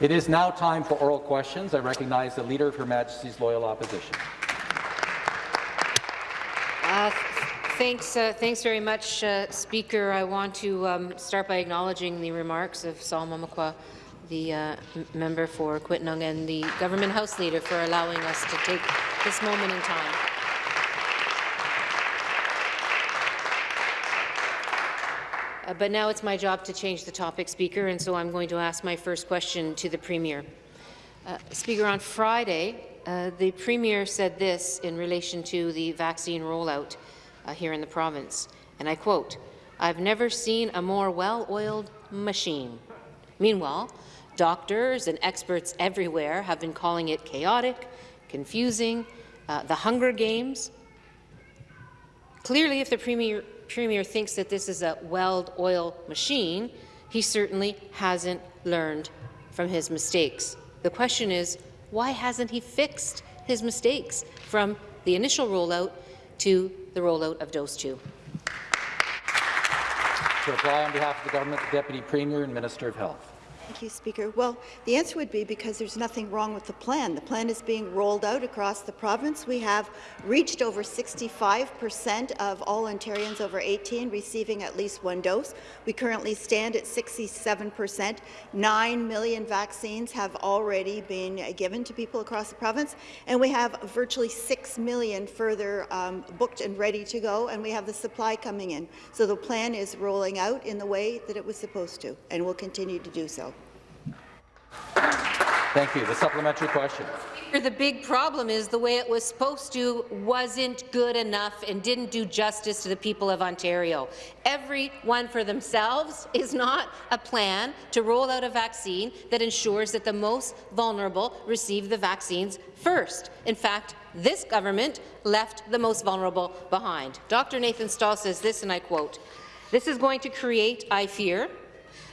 It is now time for oral questions. I recognize the Leader of Her Majesty's Loyal Opposition. Uh, thanks, uh, thanks very much, uh, Speaker. I want to um, start by acknowledging the remarks of Sol Mamakwa, the uh, member for Kiiwetinoong, and the Government House Leader for allowing us to take this moment in time. Uh, but now it's my job to change the topic, Speaker, and so I'm going to ask my first question to the Premier. Uh, Speaker, on Friday, uh, the Premier said this in relation to the vaccine rollout uh, here in the province, and I quote, I've never seen a more well-oiled machine. Meanwhile, doctors and experts everywhere have been calling it chaotic, confusing, uh, the Hunger Games. Clearly, if the Premier Premier thinks that this is a well-oiled machine, he certainly hasn't learned from his mistakes. The question is, why hasn't he fixed his mistakes from the initial rollout to the rollout of dose 2? To reply on behalf of the government, the Deputy Premier and Minister of Health. Thank you, Speaker. Well, the answer would be because there's nothing wrong with the plan. The plan is being rolled out across the province. We have reached over 65 percent of all Ontarians over 18 receiving at least one dose. We currently stand at 67 percent. Nine million vaccines have already been given to people across the province, and we have virtually 6 million further um, booked and ready to go, and we have the supply coming in. So the plan is rolling out in the way that it was supposed to, and will continue to do so. Thank you. The supplementary question. The big problem is the way it was supposed to wasn't good enough and didn't do justice to the people of Ontario. Every one for themselves is not a plan to roll out a vaccine that ensures that the most vulnerable receive the vaccines first. In fact, this government left the most vulnerable behind. Dr. Nathan Stall says this, and I quote, this is going to create, I fear,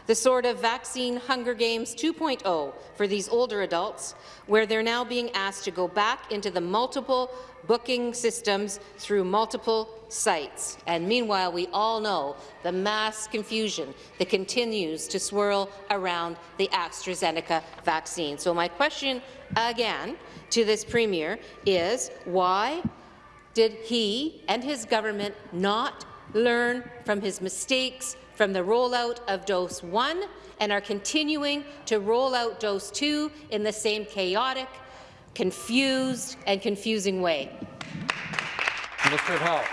the sort of vaccine Hunger Games 2.0 for these older adults, where they're now being asked to go back into the multiple booking systems through multiple sites. And meanwhile, we all know the mass confusion that continues to swirl around the AstraZeneca vaccine. So my question again to this Premier is why did he and his government not learn from his mistakes from the rollout of dose 1 and are continuing to roll out dose 2 in the same chaotic, confused and confusing way. Minister of Health.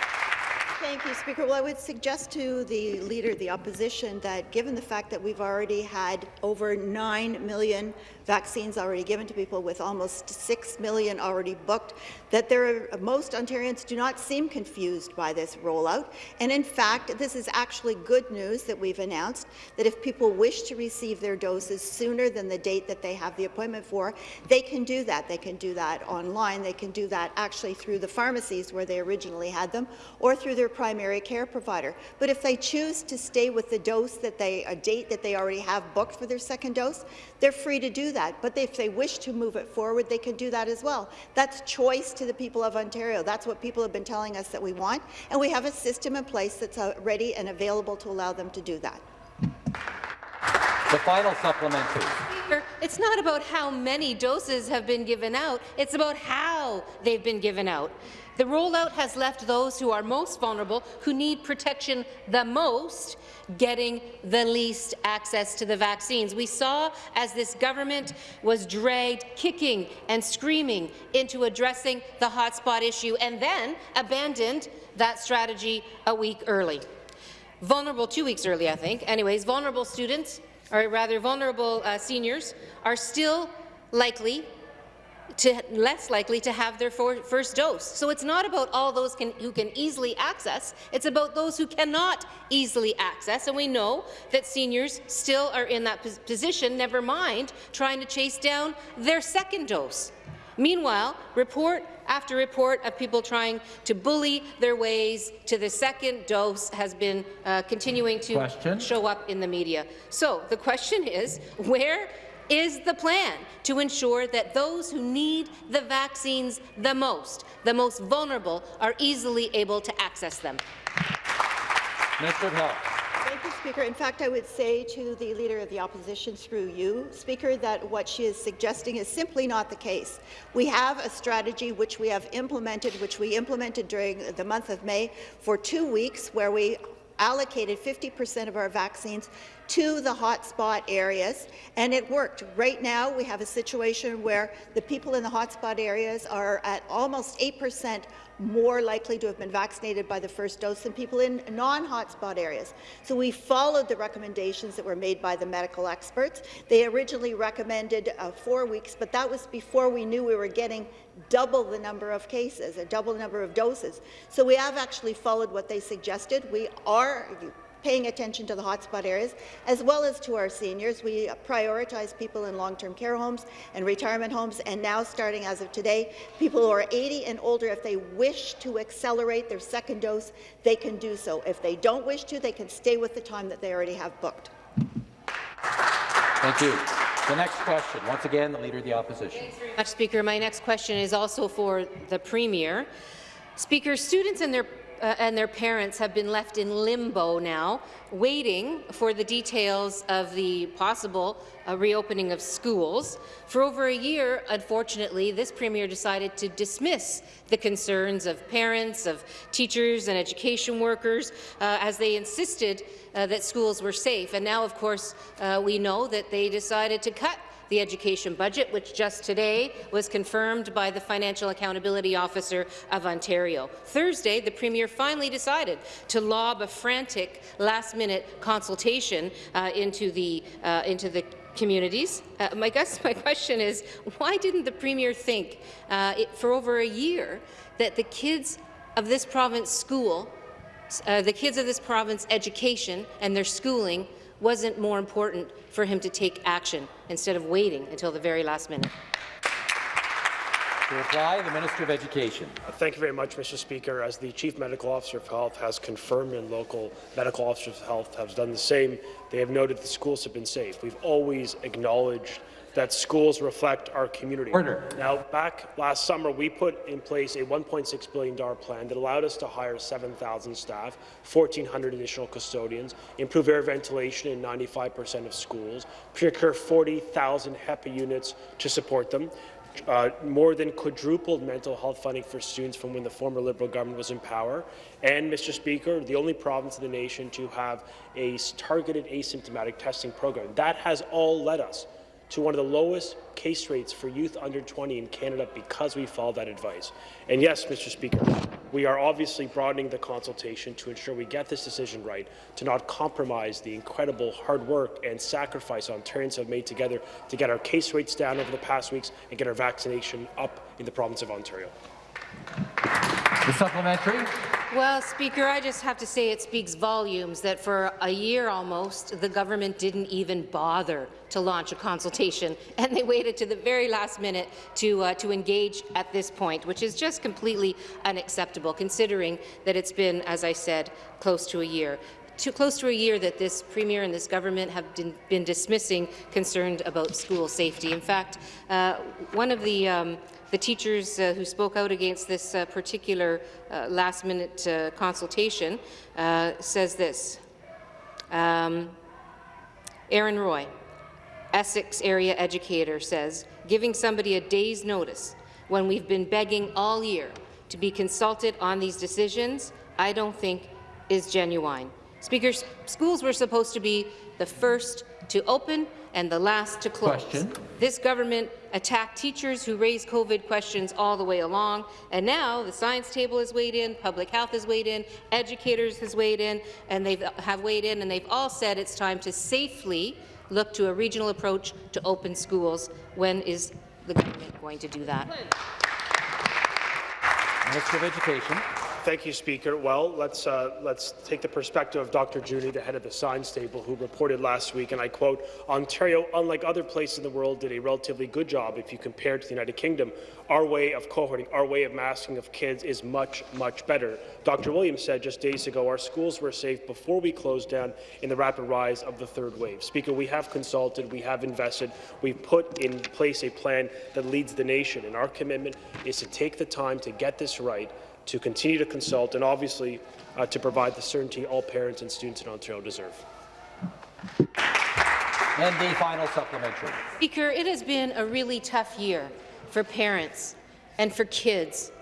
Thank you, Speaker. Well, I would suggest to the Leader of the Opposition that given the fact that we've already had over 9 million vaccines already given to people with almost 6 million already booked, that there are, most Ontarians do not seem confused by this rollout. And in fact, this is actually good news that we've announced that if people wish to receive their doses sooner than the date that they have the appointment for, they can do that. They can do that online. They can do that actually through the pharmacies where they originally had them or through their primary care provider. But if they choose to stay with the dose that they, a date that they already have booked for their second dose, they're free to do that. But if they wish to move it forward, they can do that as well. That's choice to the people of Ontario. That's what people have been telling us that we want, and we have a system in place that's uh, ready and available to allow them to do that. The final supplementary. Speaker, it's not about how many doses have been given out, it's about how they've been given out. The rollout has left those who are most vulnerable, who need protection the most, getting the least access to the vaccines. We saw as this government was dragged kicking and screaming into addressing the hotspot issue and then abandoned that strategy a week early. Vulnerable, two weeks early, I think. Anyways, vulnerable students, or rather vulnerable uh, seniors, are still likely to less likely to have their first dose. So it's not about all those can, who can easily access, it's about those who cannot easily access, and we know that seniors still are in that position, never mind trying to chase down their second dose. Meanwhile, report after report of people trying to bully their ways to the second dose has been uh, continuing to question. show up in the media. So the question is, where is the plan to ensure that those who need the vaccines the most, the most vulnerable, are easily able to access them? Minister of Health. Thank you, Speaker. In fact, I would say to the Leader of the Opposition through you, Speaker, that what she is suggesting is simply not the case. We have a strategy which we have implemented, which we implemented during the month of May for two weeks, where we allocated 50% of our vaccines to the hotspot areas, and it worked. Right now, we have a situation where the people in the hotspot areas are at almost 8% more likely to have been vaccinated by the first dose than people in non-hotspot areas. So we followed the recommendations that were made by the medical experts. They originally recommended uh, four weeks, but that was before we knew we were getting double the number of cases, a double number of doses. So we have actually followed what they suggested. We are paying attention to the hotspot areas, as well as to our seniors. We prioritize people in long-term care homes and retirement homes, and now, starting as of today, people who are 80 and older, if they wish to accelerate their second dose, they can do so. If they don't wish to, they can stay with the time that they already have booked. Thank you. The next question, once again, the Leader of the Opposition. Thanks very much, Speaker. My next question is also for the Premier. Speaker, students and their uh, and their parents have been left in limbo now, waiting for the details of the possible uh, reopening of schools. For over a year, unfortunately, this Premier decided to dismiss the concerns of parents, of teachers and education workers, uh, as they insisted uh, that schools were safe. And now, of course, uh, we know that they decided to cut the education budget, which just today was confirmed by the Financial Accountability Officer of Ontario. Thursday, the Premier finally decided to lob a frantic last-minute consultation uh, into the uh, into the communities. Uh, my, guess, my question is, why didn't the Premier think uh, it, for over a year that the kids of this province school, uh, the kids of this province education and their schooling wasn't more important for him to take action instead of waiting until the very last minute. To reply, the Minister of Education. Thank you very much, Mr. Speaker. As the Chief Medical Officer of Health has confirmed and local medical officers of health have done the same, they have noted the schools have been safe. We've always acknowledged that schools reflect our community. Order. Now, back last summer, we put in place a $1.6 billion plan that allowed us to hire 7,000 staff, 1,400 additional custodians, improve air ventilation in 95% of schools, procure 40,000 HEPA units to support them, uh, more than quadrupled mental health funding for students from when the former Liberal government was in power. And, Mr. Speaker, the only province in the nation to have a targeted asymptomatic testing program. That has all led us to one of the lowest case rates for youth under 20 in Canada because we followed that advice. And yes, Mr. Speaker, we are obviously broadening the consultation to ensure we get this decision right, to not compromise the incredible hard work and sacrifice Ontarians have made together to get our case rates down over the past weeks and get our vaccination up in the province of Ontario. The supplementary. Well, Speaker, I just have to say it speaks volumes that for a year almost, the government didn't even bother to launch a consultation, and they waited to the very last minute to, uh, to engage at this point, which is just completely unacceptable, considering that it's been, as I said, close to a year too close to a year that this Premier and this government have been, been dismissing concerned about school safety. In fact, uh, one of the um, the teachers uh, who spoke out against this uh, particular uh, last-minute uh, consultation uh, says this. Um, Aaron Roy, Essex area educator, says, giving somebody a day's notice when we've been begging all year to be consulted on these decisions, I don't think is genuine. Speaker, schools were supposed to be the first to open and the last to close. Question. This government attacked teachers who raised COVID questions all the way along, and now the science table has weighed in, public health has weighed in, educators has weighed in, and they have have weighed in, and they've all said it's time to safely look to a regional approach to open schools. When is the government going to do that? Minister of Education. Thank you, Speaker. Well, let's, uh, let's take the perspective of Dr. Juni, the head of the science table, who reported last week, and I quote, Ontario, unlike other places in the world, did a relatively good job if you compare it to the United Kingdom. Our way of cohorting, our way of masking of kids is much, much better. Dr. Williams said just days ago our schools were safe before we closed down in the rapid rise of the third wave. Speaker, we have consulted, we have invested, we've put in place a plan that leads the nation, and our commitment is to take the time to get this right to continue to consult and obviously uh, to provide the certainty all parents and students in Ontario deserve. And the final supplementary. Speaker, it has been a really tough year for parents and for kids,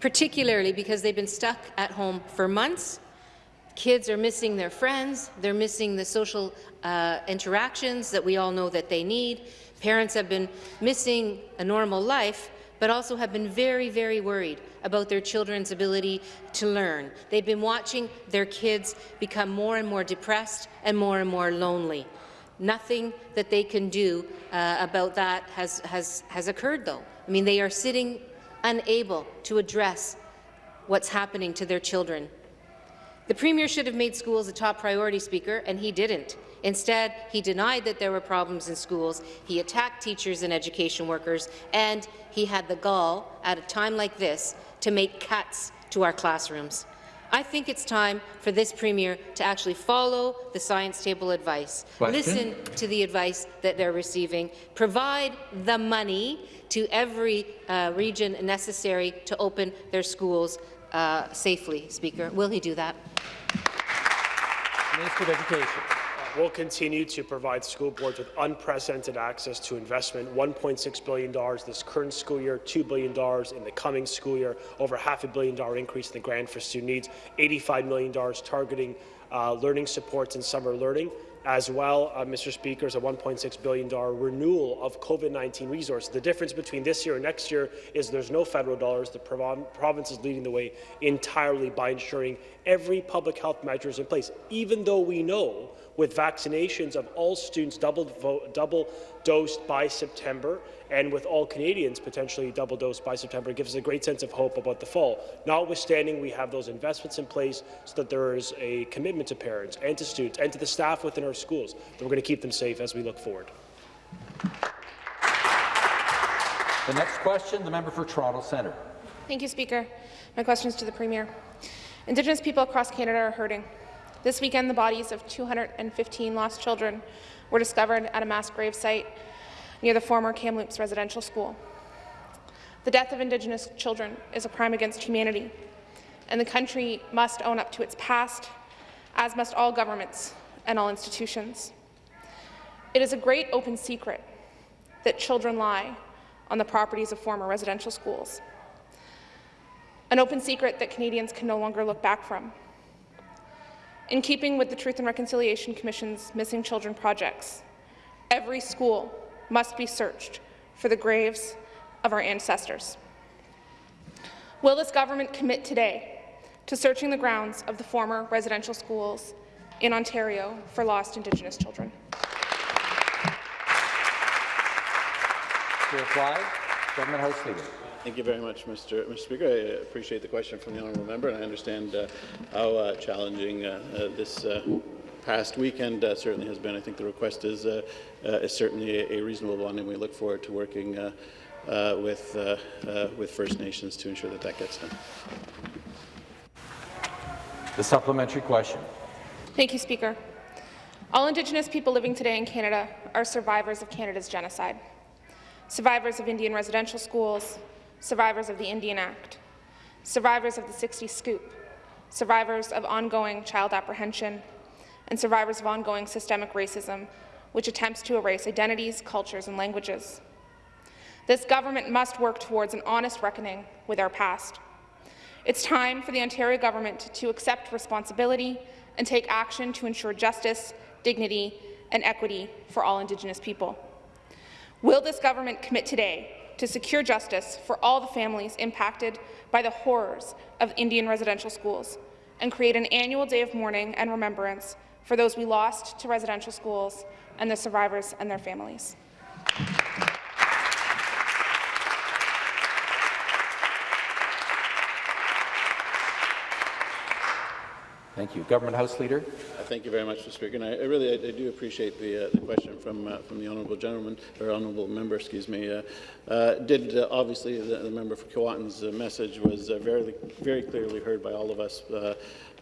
particularly because they've been stuck at home for months. Kids are missing their friends, they're missing the social uh, interactions that we all know that they need. Parents have been missing a normal life, but also have been very, very worried about their children's ability to learn. They've been watching their kids become more and more depressed and more and more lonely. Nothing that they can do uh, about that has, has, has occurred, though. I mean, they are sitting unable to address what's happening to their children. The Premier should have made schools a top priority, Speaker, and he didn't. Instead, he denied that there were problems in schools, he attacked teachers and education workers, and he had the gall, at a time like this, to make cuts to our classrooms. I think it's time for this Premier to actually follow the science table advice, Question? listen to the advice that they're receiving, provide the money to every uh, region necessary to open their schools uh, safely, Speaker. Will he do that? Minister of Education. We'll continue to provide school boards with unprecedented access to investment, $1.6 billion this current school year, $2 billion in the coming school year, over half a billion dollar increase in the grant for student needs, $85 million targeting uh, learning supports and summer learning. As well, uh, Mr. Speaker, is a $1.6 billion renewal of COVID-19 resources. The difference between this year and next year is there's no federal dollars. The province is leading the way entirely by ensuring every public health measure is in place, even though we know with vaccinations of all students double, double dosed by September and with all Canadians potentially double dosed by September, it gives us a great sense of hope about the fall. Notwithstanding, we have those investments in place so that there is a commitment to parents and to students and to the staff within our schools that we're going to keep them safe as we look forward. The next question, the member for Toronto Centre. Thank you, Speaker. My question is to the Premier. Indigenous people across Canada are hurting. This weekend, the bodies of 215 lost children were discovered at a mass grave site near the former Kamloops residential school. The death of Indigenous children is a crime against humanity, and the country must own up to its past, as must all governments and all institutions. It is a great open secret that children lie on the properties of former residential schools. An open secret that Canadians can no longer look back from. In keeping with the Truth and Reconciliation Commission's Missing Children projects, every school must be searched for the graves of our ancestors. Will this government commit today to searching the grounds of the former residential schools in Ontario for lost Indigenous children? To reply, Government House Leader. Thank you very much, Mr. Mr. Speaker. I appreciate the question from the honourable member, and I understand uh, how uh, challenging uh, uh this uh, past weekend uh, certainly has been. I think the request is, is certainly a, a, reasonable one, and we look forward to working with, with First Nations to ensure that that gets done. The supplementary question. Thank you, Speaker. All Indigenous people living today in Canada are survivors of Canada's genocide. Survivors of Indian residential schools, survivors of the Indian Act, survivors of the 60s scoop, survivors of ongoing child apprehension, and survivors of ongoing systemic racism, which attempts to erase identities, cultures, and languages. This government must work towards an honest reckoning with our past. It's time for the Ontario government to accept responsibility and take action to ensure justice, dignity, and equity for all Indigenous people. Will this government commit today to secure justice for all the families impacted by the horrors of Indian residential schools and create an annual day of mourning and remembrance for those we lost to residential schools and the survivors and their families. Thank you. Government House Leader. Uh, thank you very much, Mr. Speaker. And I, I really I, I, do appreciate the, uh, the question from uh, from the honourable gentleman or honourable member. Excuse me. Uh, uh, did uh, obviously the, the, member for Keewatin's message was very very clearly heard by all of us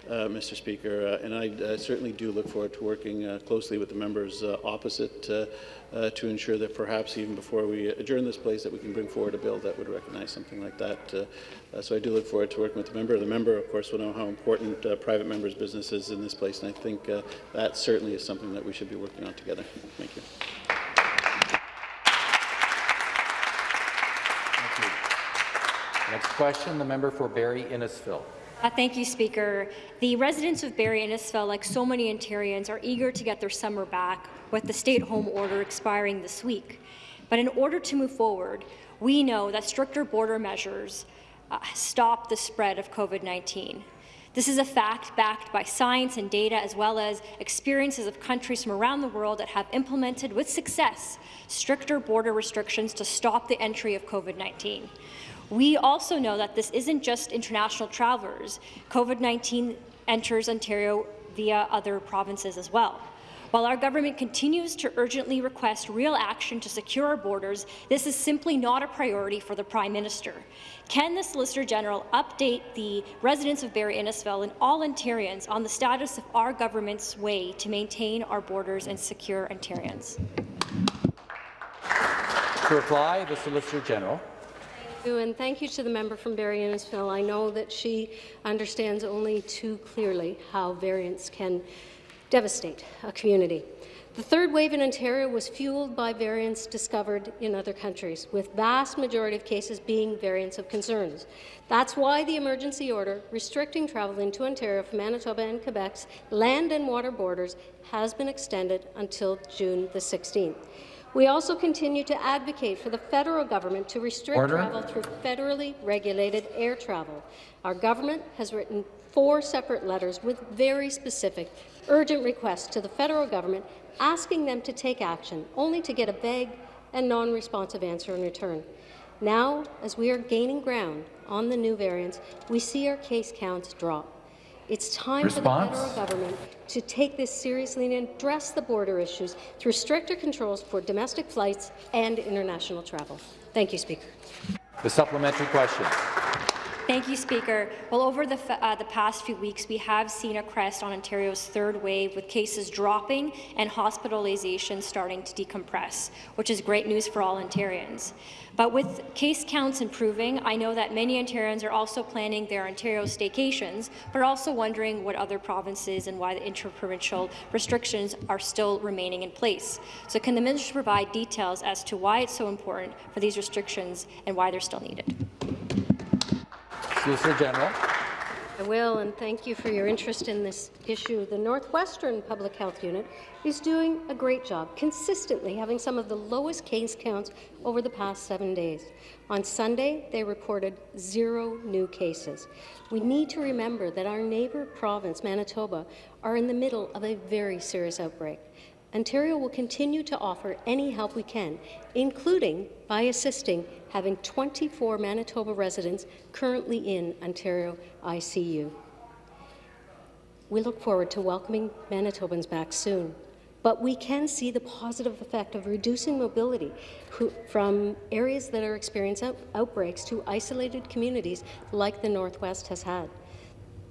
Mr. Speaker, uh, and I uh, certainly do look forward to working uh, closely with the members uh, opposite uh, uh, to ensure that perhaps even before we adjourn this place that we can bring forward a bill that would recognize something like that. Uh, uh, so I do look forward to working with the member. The member, of course, will know how important uh, private members' business is in this place, and I think uh, that certainly is something that we should be working on together. Thank you. Next question, the member for Barrie Innisfil. Uh, thank you, Speaker. The residents of Barrie Innisfil, like so many Ontarians, are eager to get their summer back with the stay-at-home order expiring this week. But in order to move forward, we know that stricter border measures uh, stop the spread of COVID-19. This is a fact backed by science and data, as well as experiences of countries from around the world that have implemented with success stricter border restrictions to stop the entry of COVID-19. We also know that this isn't just international travelers. COVID-19 enters Ontario via other provinces as well. While our government continues to urgently request real action to secure our borders, this is simply not a priority for the Prime Minister. Can the Solicitor General update the residents of Barrie Innisfil and all Ontarians on the status of our government's way to maintain our borders and secure Ontarians? To reply, the Solicitor General. you, and thank you to the member from Barrie Innisfil. I know that she understands only too clearly how variants can devastate a community. The third wave in Ontario was fueled by variants discovered in other countries, with vast majority of cases being variants of concerns. That's why the emergency order restricting travel into Ontario from Manitoba and Quebec's land and water borders has been extended until June the 16th. We also continue to advocate for the federal government to restrict Order. travel through federally regulated air travel. Our government has written four separate letters with very specific, urgent requests to the federal government asking them to take action, only to get a vague and non-responsive answer in return. Now, as we are gaining ground on the new variants, we see our case counts drop. It's time Response? for the federal government to take this seriously and address the border issues through stricter controls for domestic flights and international travel. Thank you, Speaker. The supplementary question. Thank you, Speaker. Well, over the, uh, the past few weeks, we have seen a crest on Ontario's third wave, with cases dropping and hospitalizations starting to decompress, which is great news for all Ontarians. But with case counts improving, I know that many Ontarians are also planning their Ontario staycations, but also wondering what other provinces and why the interprovincial restrictions are still remaining in place. So can the minister provide details as to why it's so important for these restrictions and why they're still needed? Solicitor General. I will, and thank you for your interest in this issue. The Northwestern Public Health Unit is doing a great job, consistently having some of the lowest case counts over the past seven days. On Sunday, they reported zero new cases. We need to remember that our neighbour province, Manitoba, are in the middle of a very serious outbreak. Ontario will continue to offer any help we can, including by assisting having 24 Manitoba residents currently in Ontario ICU. We look forward to welcoming Manitobans back soon, but we can see the positive effect of reducing mobility from areas that are experiencing out, outbreaks to isolated communities like the Northwest has had.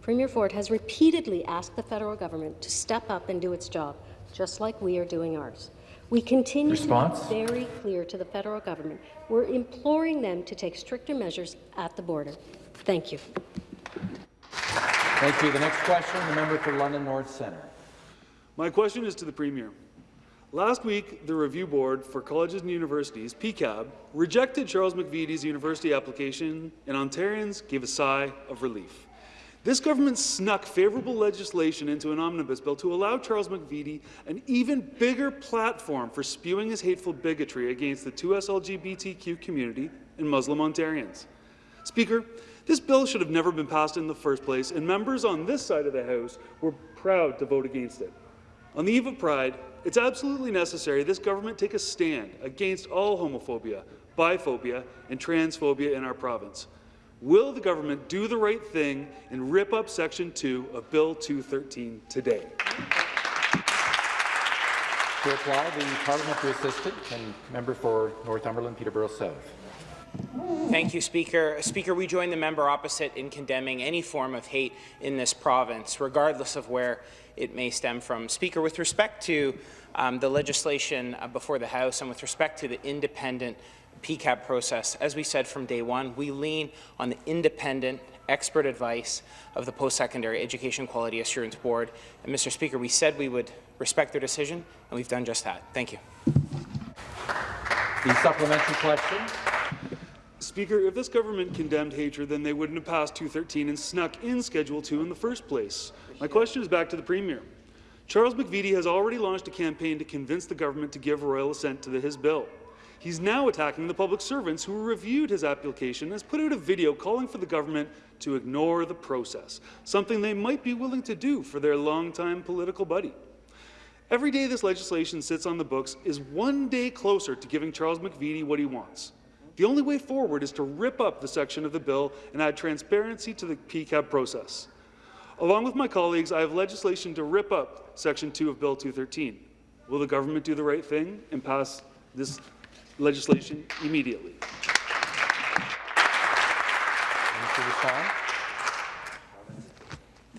Premier Ford has repeatedly asked the federal government to step up and do its job, just like we are doing ours. We continue Response? to be very clear to the federal government. We're imploring them to take stricter measures at the border. Thank you. Thank you. The next question, the member for London North Centre. My question is to the Premier. Last week, the Review Board for Colleges and Universities, PEQAB, rejected Charles McVety's university application, and Ontarians gave a sigh of relief. This government snuck favourable legislation into an omnibus bill to allow Charles McVety an even bigger platform for spewing his hateful bigotry against the 2S LGBTQ community and Muslim Ontarians. Speaker, this bill should have never been passed in the first place, and members on this side of the House were proud to vote against it. On the eve of Pride, it's absolutely necessary this government take a stand against all homophobia, biphobia, and transphobia in our province. Will the government do the right thing and rip up Section 2 of Bill 213 today? To reply, the parliamentary assistant and member for Northumberland, Peterborough South. Thank you, Speaker. Speaker, we join the member opposite in condemning any form of hate in this province, regardless of where it may stem from. Speaker, with respect to um, the legislation uh, before the House and with respect to the independent PEQAB process, as we said from day one, we lean on the independent expert advice of the Post-Secondary Education Quality Assurance Board. And Mr. Speaker, we said we would respect their decision, and we've done just that. Thank you. The supplementary question. Speaker, if this government condemned hatred, then they wouldn't have passed 213 and snuck in Schedule 2 in the first place. My question is back to the Premier. Charles McVety has already launched a campaign to convince the government to give royal assent to the, his bill. He's now attacking the public servants who reviewed his application and has put out a video calling for the government to ignore the process, something they might be willing to do for their longtime political buddy. Every day this legislation sits on the books is one day closer to giving Charles McVety what he wants. The only way forward is to rip up the section of the bill and add transparency to the PEQAB process. Along with my colleagues, I have legislation to rip up Section 2 of Bill 213. Will the government do the right thing and pass this legislation immediately?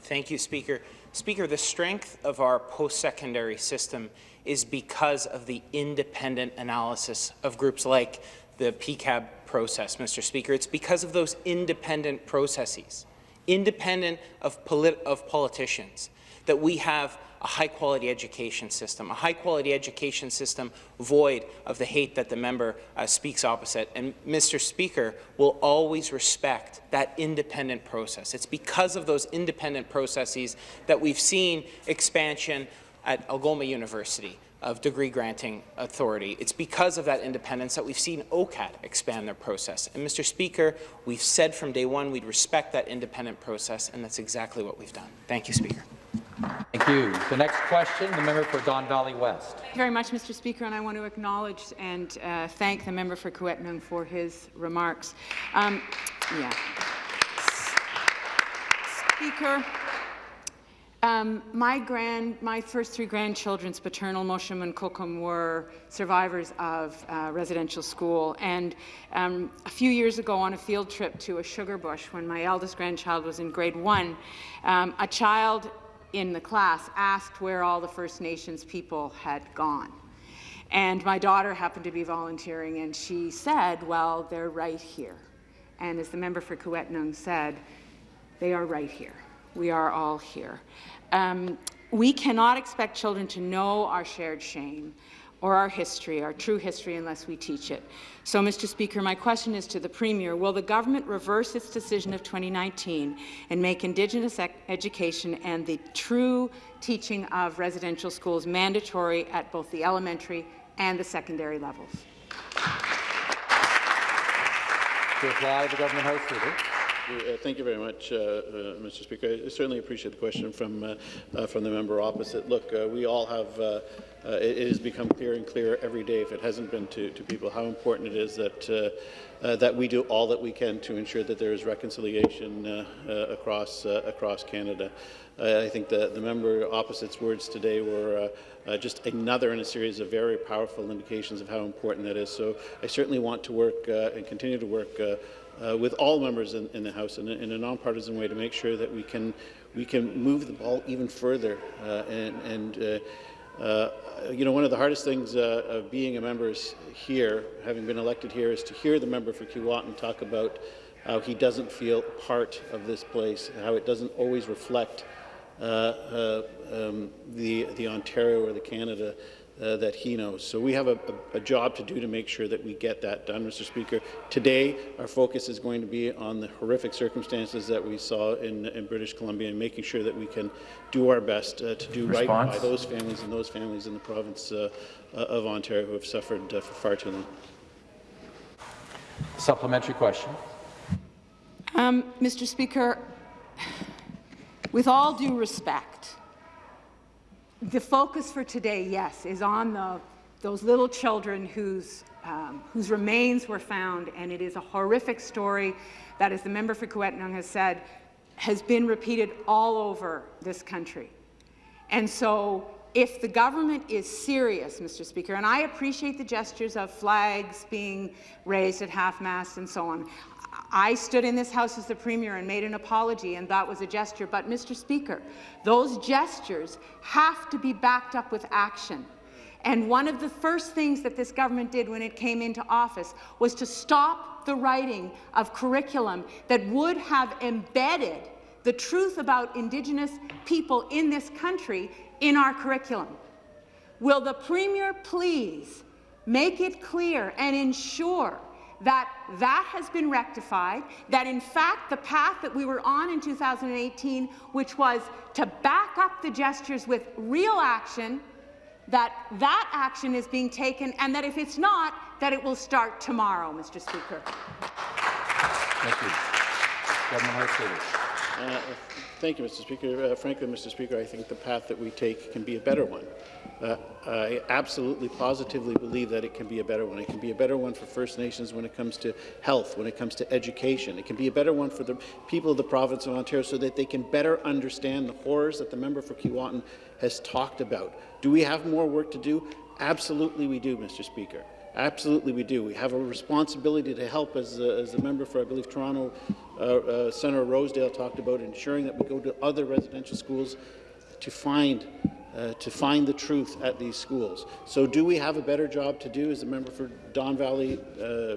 Thank you, Speaker. Speaker, the strength of our post-secondary system is because of the independent analysis of groups like the PEQAB process, Mr. Speaker. It's because of those independent processes, independent of, polit of politicians, that we have a high-quality education system, a high-quality education system void of the hate that the member uh, speaks opposite. And Mr. Speaker will always respect that independent process. It's because of those independent processes that we've seen expansion at Algoma University, of degree granting authority. It's because of that independence that we've seen OCAD expand their process. And Mr. Speaker, we've said from day one we'd respect that independent process, and that's exactly what we've done. Thank you, Speaker. Thank you. The next question, the member for Don Valley West. Thank you very much, Mr. Speaker, and I want to acknowledge and uh, thank the member for Kiiwetinoong for his remarks. Um, yeah. Speaker, um, my grand, my first three grandchildren's paternal Mosham and Kokum were survivors of uh, residential school. And um, a few years ago, on a field trip to a sugar bush, when my eldest grandchild was in grade one, um, a child in the class asked where all the First Nations people had gone. And my daughter happened to be volunteering, and she said, well, they're right here. And as the member for Kiiwetinoong said, they are right here. We are all here. Um, we cannot expect children to know our shared shame or our history, our true history, unless we teach it. So, Mr. Speaker, my question is to the Premier. Will the government reverse its decision of 2019 and make Indigenous ec education and the true teaching of residential schools mandatory at both the elementary and the secondary levels? To reply, the government House Leader. Uh, thank you very much, uh, uh, Mr. Speaker. I certainly appreciate the question from uh, uh, from the member opposite. Look, uh, we all have. It, it, has become clearer and clearer every day, if it hasn't been to, to people, how important it is that that we do all that we can to ensure that there is reconciliation across across Canada. I think the, the member opposite's words today were uh, just another in a series of very powerful indications of how important that is. So I certainly want to work uh, and continue to work uh, uh, with all members in, in the House in a, in a, nonpartisan way to make sure that we can we can move the ball even further. Uh, and, and uh, uh you know, one of the hardest things uh, of being a member here, having been elected here, is to hear the member for Keewatin talk about how he doesn't feel part of this place, how it doesn't always reflect uh, um, the the Ontario or the Canada uh, that he knows. So we have a, a, a, job to do to make sure that we get that done, Mr. Speaker. Today, our focus is going to be on the horrific circumstances that we saw in, in British Columbia and making sure that we can do our best uh, to do Response. right by those families and those families in the province uh, uh of Ontario who have suffered uh, for far too long. Supplementary question. Um, Mr. Speaker, with all due respect, the focus for today, yes, is on the, those little children whose, um, whose remains were found, and it is a horrific story that, as the member for Kiiwetinoong has said, has been repeated all over this country. And so if the government is serious, Mr. Speaker, and I appreciate the gestures of flags being raised at half-mast and so on, I stood in this House as the Premier and made an apology, and that was a gesture. But, Mr. Speaker, those gestures have to be backed up with action. And one of the first things that this government did when it came into office was to stop the writing of curriculum that would have embedded the truth about Indigenous people in this country in our curriculum. Will the Premier please make it clear and ensure that that has been rectified, that in fact the path that we were on in 2018, which was to back up the gestures with real action, that that action is being taken, and that if it's not, that it will start tomorrow, Mr. Speaker. Thank you. Government House. Uh, Thank you, Mr. Speaker. Uh, frankly, Mr. Speaker, I think the path that we take can be a better one. Uh, I absolutely, positively believe that it can be a better one. It can be a better one for First Nations when it comes to health, when it comes to education. It can be a better one for the people of the province of Ontario so that they can better understand the horrors that the member for Keewatin has talked about. Do we have more work to do? Absolutely we do, Mr. Speaker. Absolutely we do. We have a responsibility to help, as, uh, as the member for, I believe, Toronto, uh, uh, Senator Rosedale talked about, ensuring that we go to other residential schools to find uh, to find the truth at these schools. So do we have a better job to do, as the member for Don Valley uh,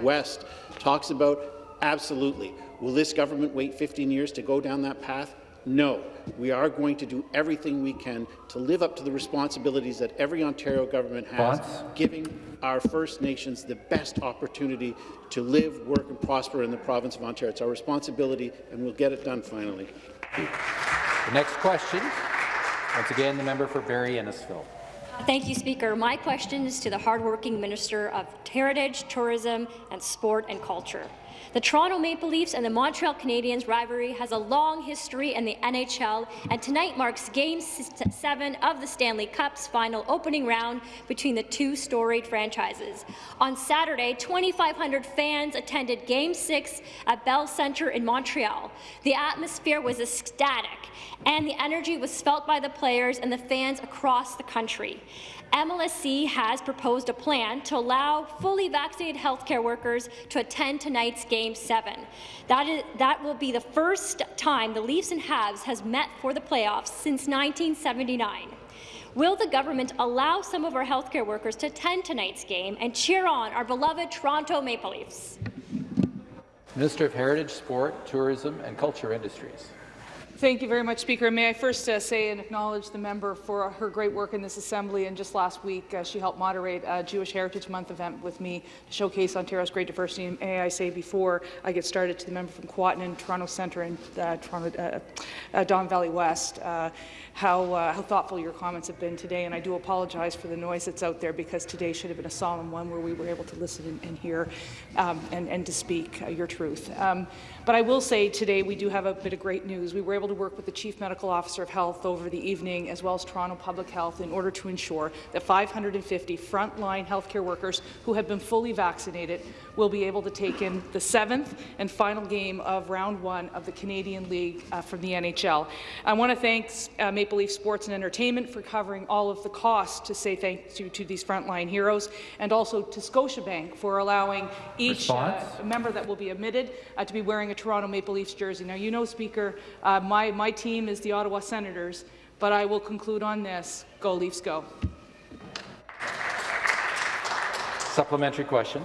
West talks about? Absolutely. Will this government wait 15 years to go down that path? No. We are going to do everything we can to live up to the responsibilities that every Ontario government has, giving our First Nations the best opportunity to live, work and prosper in the province of Ontario. It's our responsibility, and we'll get it done finally. The next question, once again, the member for Barrie Innisfil. Thank you, Speaker. My question is to the hardworking Minister of Heritage, Tourism and Sport and Culture. The Toronto Maple Leafs and the Montreal Canadiens rivalry has a long history in the NHL, and tonight marks Game 7 of the Stanley Cup's final opening round between the two storied franchises. On Saturday, 2,500 fans attended Game 6 at Bell Centre in Montreal. The atmosphere was ecstatic, and the energy was felt by the players and the fans across the country. MLSE has proposed a plan to allow fully vaccinated healthcare workers to attend tonight's Game 7. That, is, that will be the first time the Leafs and Habs has met for the playoffs since 1979. Will the government allow some of our healthcare workers to attend tonight's game and cheer on our beloved Toronto Maple Leafs? Minister of Heritage, Sport, Tourism and Culture Industries. Thank you very much, Speaker. May I first uh, say and acknowledge the member for her great work in this Assembly. And just last week, uh, she helped moderate a Jewish Heritage Month event with me to showcase Ontario's great diversity. And may I say before I get started to the member from Keewatin and Toronto Centre and uh, Toronto, uh, uh, Don Valley West, uh, how, how thoughtful your comments have been today. And I do apologize for the noise that's out there because today should have been a solemn one where we were able to listen and, and hear um, and, and to speak your truth. Um, but I will say today we do have a bit of great news. We were able to work with the Chief Medical Officer of Health over the evening, as well as Toronto Public Health, in order to ensure that 550 frontline healthcare workers who have been fully vaccinated will be able to take in the seventh and final game of round one of the Canadian League uh, from the NHL. I want to thank uh, Maple Leaf Sports and Entertainment for covering all of the costs to say thank you to these frontline heroes, and also to Scotiabank for allowing each uh, member that will be admitted uh, to be wearing a Toronto Maple Leafs jersey. Now, you know, Speaker, uh, my, my team is the Ottawa Senators, but I will conclude on this. Go Leafs, go. Supplementary question.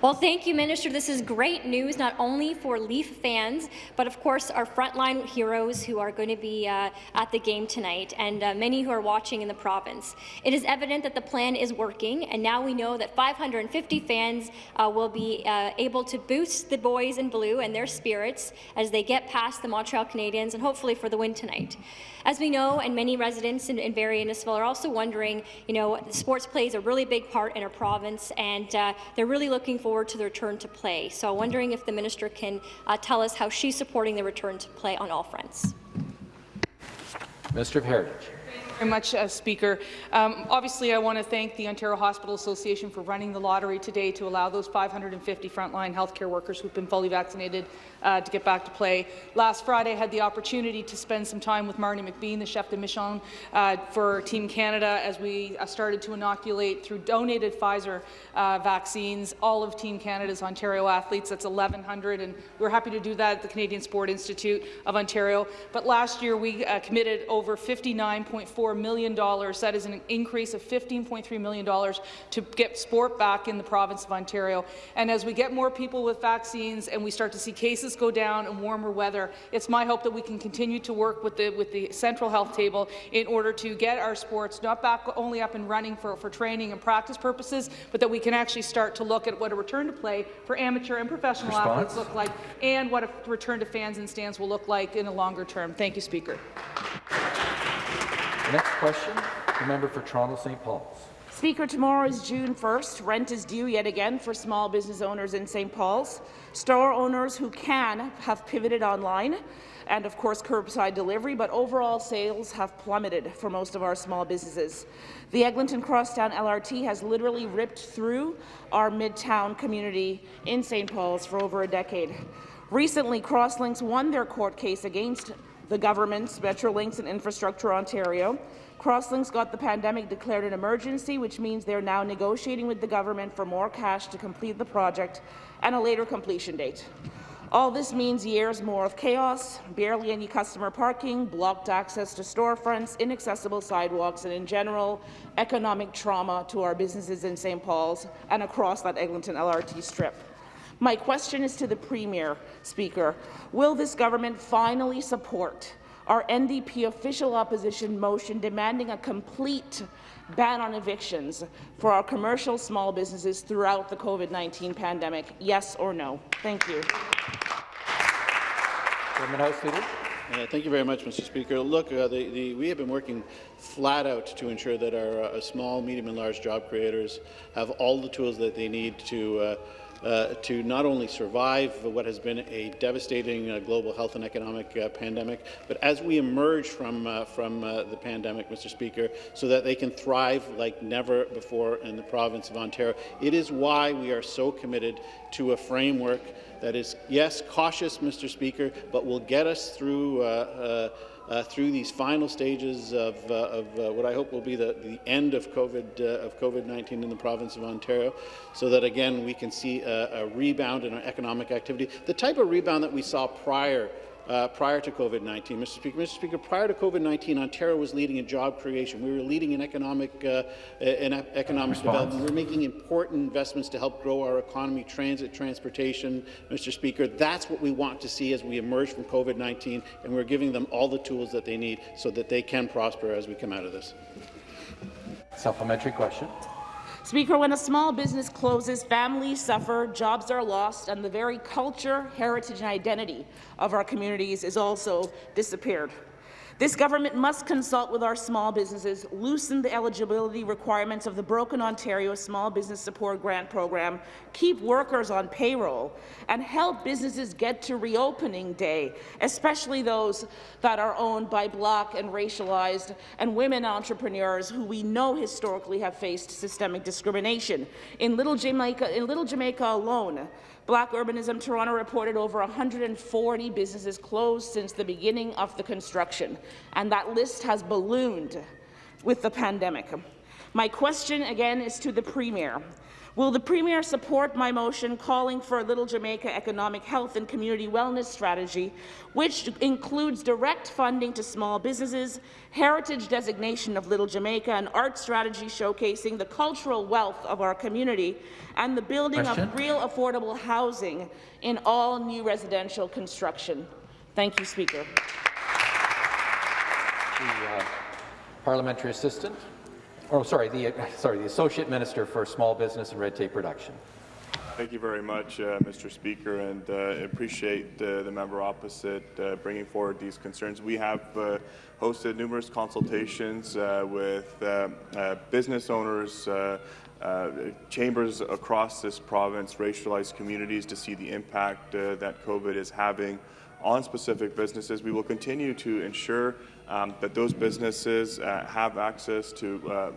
Well, thank you, Minister. This is great news, not only for Leaf fans, but of course our frontline heroes who are going to be uh, at the game tonight, and uh, many who are watching in the province. It is evident that the plan is working, and now we know that 550 fans uh, will be uh, able to boost the boys in blue and their spirits as they get past the Montreal Canadiens, and hopefully for the win tonight. As we know, and many residents in, in Barrie and Innisfil are also wondering, you know, sports plays a really big part in our province, and uh, they're really looking forward to the return to play. So I'm wondering if the minister can uh, tell us how she's supporting the return to play on all fronts. Of Heritage. Very much, uh, Speaker. Um, obviously, I want to thank the Ontario Hospital Association for running the lottery today to allow those 550 frontline healthcare workers who've been fully vaccinated uh, to get back to play. Last Friday, I had the opportunity to spend some time with Marnie McBean, the chef de mission uh, for Team Canada, as we uh, started to inoculate through donated Pfizer uh, vaccines all of Team Canada's Ontario athletes. That's 1,100, and we're happy to do that at the Canadian Sport Institute of Ontario. But last year, we uh, committed over $59.4 million. That is an increase of $15.3 million to get sport back in the province of Ontario. And as we get more people with vaccines and we start to see cases go down in warmer weather, it's my hope that we can continue to work with the, with the central health table in order to get our sports not back only up and running for, for training and practice purposes, but that we can actually start to look at what a return to play for amateur and professional Response? athletes look like and what a return to fans and stands will look like in a longer term. Thank you, Speaker. Next question, the member for Toronto St. Paul's. Speaker, tomorrow is June 1st. Rent is due yet again for small business owners in St. Paul's. Store owners who can have pivoted online and, of course, curbside delivery, but overall sales have plummeted for most of our small businesses. The Eglinton Crosstown LRT has literally ripped through our Midtown community in St. Paul's for over a decade. Recently, Crosslinx won their court case against the government's Metrolinx and Infrastructure Ontario. Crosslinx got the pandemic declared an emergency, which means they're now negotiating with the government for more cash to complete the project and a later completion date. All this means years more of chaos, barely any customer parking, blocked access to storefronts, inaccessible sidewalks, and in general, economic trauma to our businesses in St. Paul's and across that Eglinton LRT strip. My question is to the Premier, Speaker. Will this government finally support our NDP official opposition motion demanding a complete ban on evictions for our commercial small businesses throughout the COVID-19 pandemic? Yes or no? Thank you. Government House Leader. Uh, thank you very much, Mr. Speaker. Look, uh, the, the, we have been working flat out to ensure that our uh, small, medium, and large job creators have all the tools that they need to uh, to not only survive what has been a devastating uh, global health and economic uh, pandemic, but as we emerge from, uh, from uh, the pandemic, Mr. Speaker, so that they can thrive like never before in the province of Ontario. It is why we are so committed to a framework that is, yes, cautious, Mr. Speaker, but will get us through uh, through these final stages of, uh, of uh, what I hope will be the, the end of COVID uh, of COVID-19 in the province of Ontario, so that again we can see a, a rebound in our economic activity, the type of rebound that we saw prior uh, prior to COVID-19. Mr. Speaker, Mr. Speaker, prior to COVID-19, Ontario was leading in job creation. We were leading in economic, uh, in economic development. We were making important investments to help grow our economy, transit, transportation. Mr. Speaker, that's what we want to see as we emerge from COVID-19, and we're giving them all the tools that they need so that they can prosper as we come out of this. Supplementary question. Speaker, when a small business closes, families suffer, jobs are lost, and the very culture, heritage, and identity of our communities is also disappeared. This government must consult with our small businesses, loosen the eligibility requirements of the Broken Ontario Small Business Support Grant Program, keep workers on payroll, and help businesses get to reopening day, especially those that are owned by Black and racialized and women entrepreneurs who we know historically have faced systemic discrimination. In Little Jamaica, in Little Jamaica alone, Black Urbanism Toronto reported over 140 businesses closed since the beginning of the construction, and that list has ballooned with the pandemic. My question again is to the Premier. Will the Premier support my motion calling for a Little Jamaica economic health and community wellness strategy, which includes direct funding to small businesses, heritage designation of Little Jamaica, an art strategy showcasing the cultural wealth of our community, and the building Question? of real affordable housing in all new residential construction? Thank you, Speaker. The uh, parliamentary assistant. Oh, sorry, the sorry, the associate minister for small business and red tape reduction. Thank you very much, uh, Mr. Speaker, and uh, appreciate uh, the member opposite uh, bringing forward these concerns. We have uh, hosted numerous consultations uh, with business owners, chambers across this province, racialized communities to see the impact that COVID is having on specific businesses. We will continue to ensure um, that those businesses uh, have access to uh,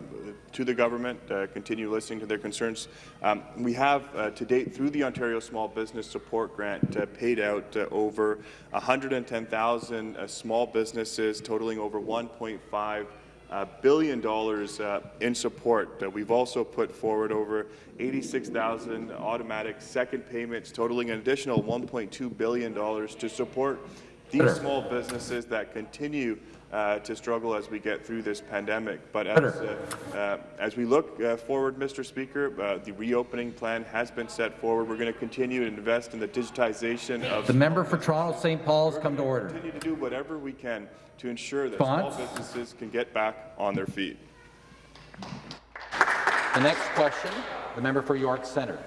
to the government, uh, continue listening to their concerns. Um, we have, uh, to date, through the Ontario Small Business Support Grant, uh, paid out uh, over 110,000 small businesses, totaling over 1.5 uh, billion dollars uh, in support. Uh, we've also put forward over 86,000 automatic second payments, totaling an additional 1.2 billion dollars to support these small businesses that continue uh, to struggle as we get through this pandemic. But as, uh, uh, as we look uh, forward, Mr. Speaker, uh, the reopening plan has been set forward. We're going to continue to invest in the digitization of the member for Toronto St. Paul's come to order. Continue to do whatever we can to ensure that Response? small businesses can get back on their feet. The next question, the member for York Centre.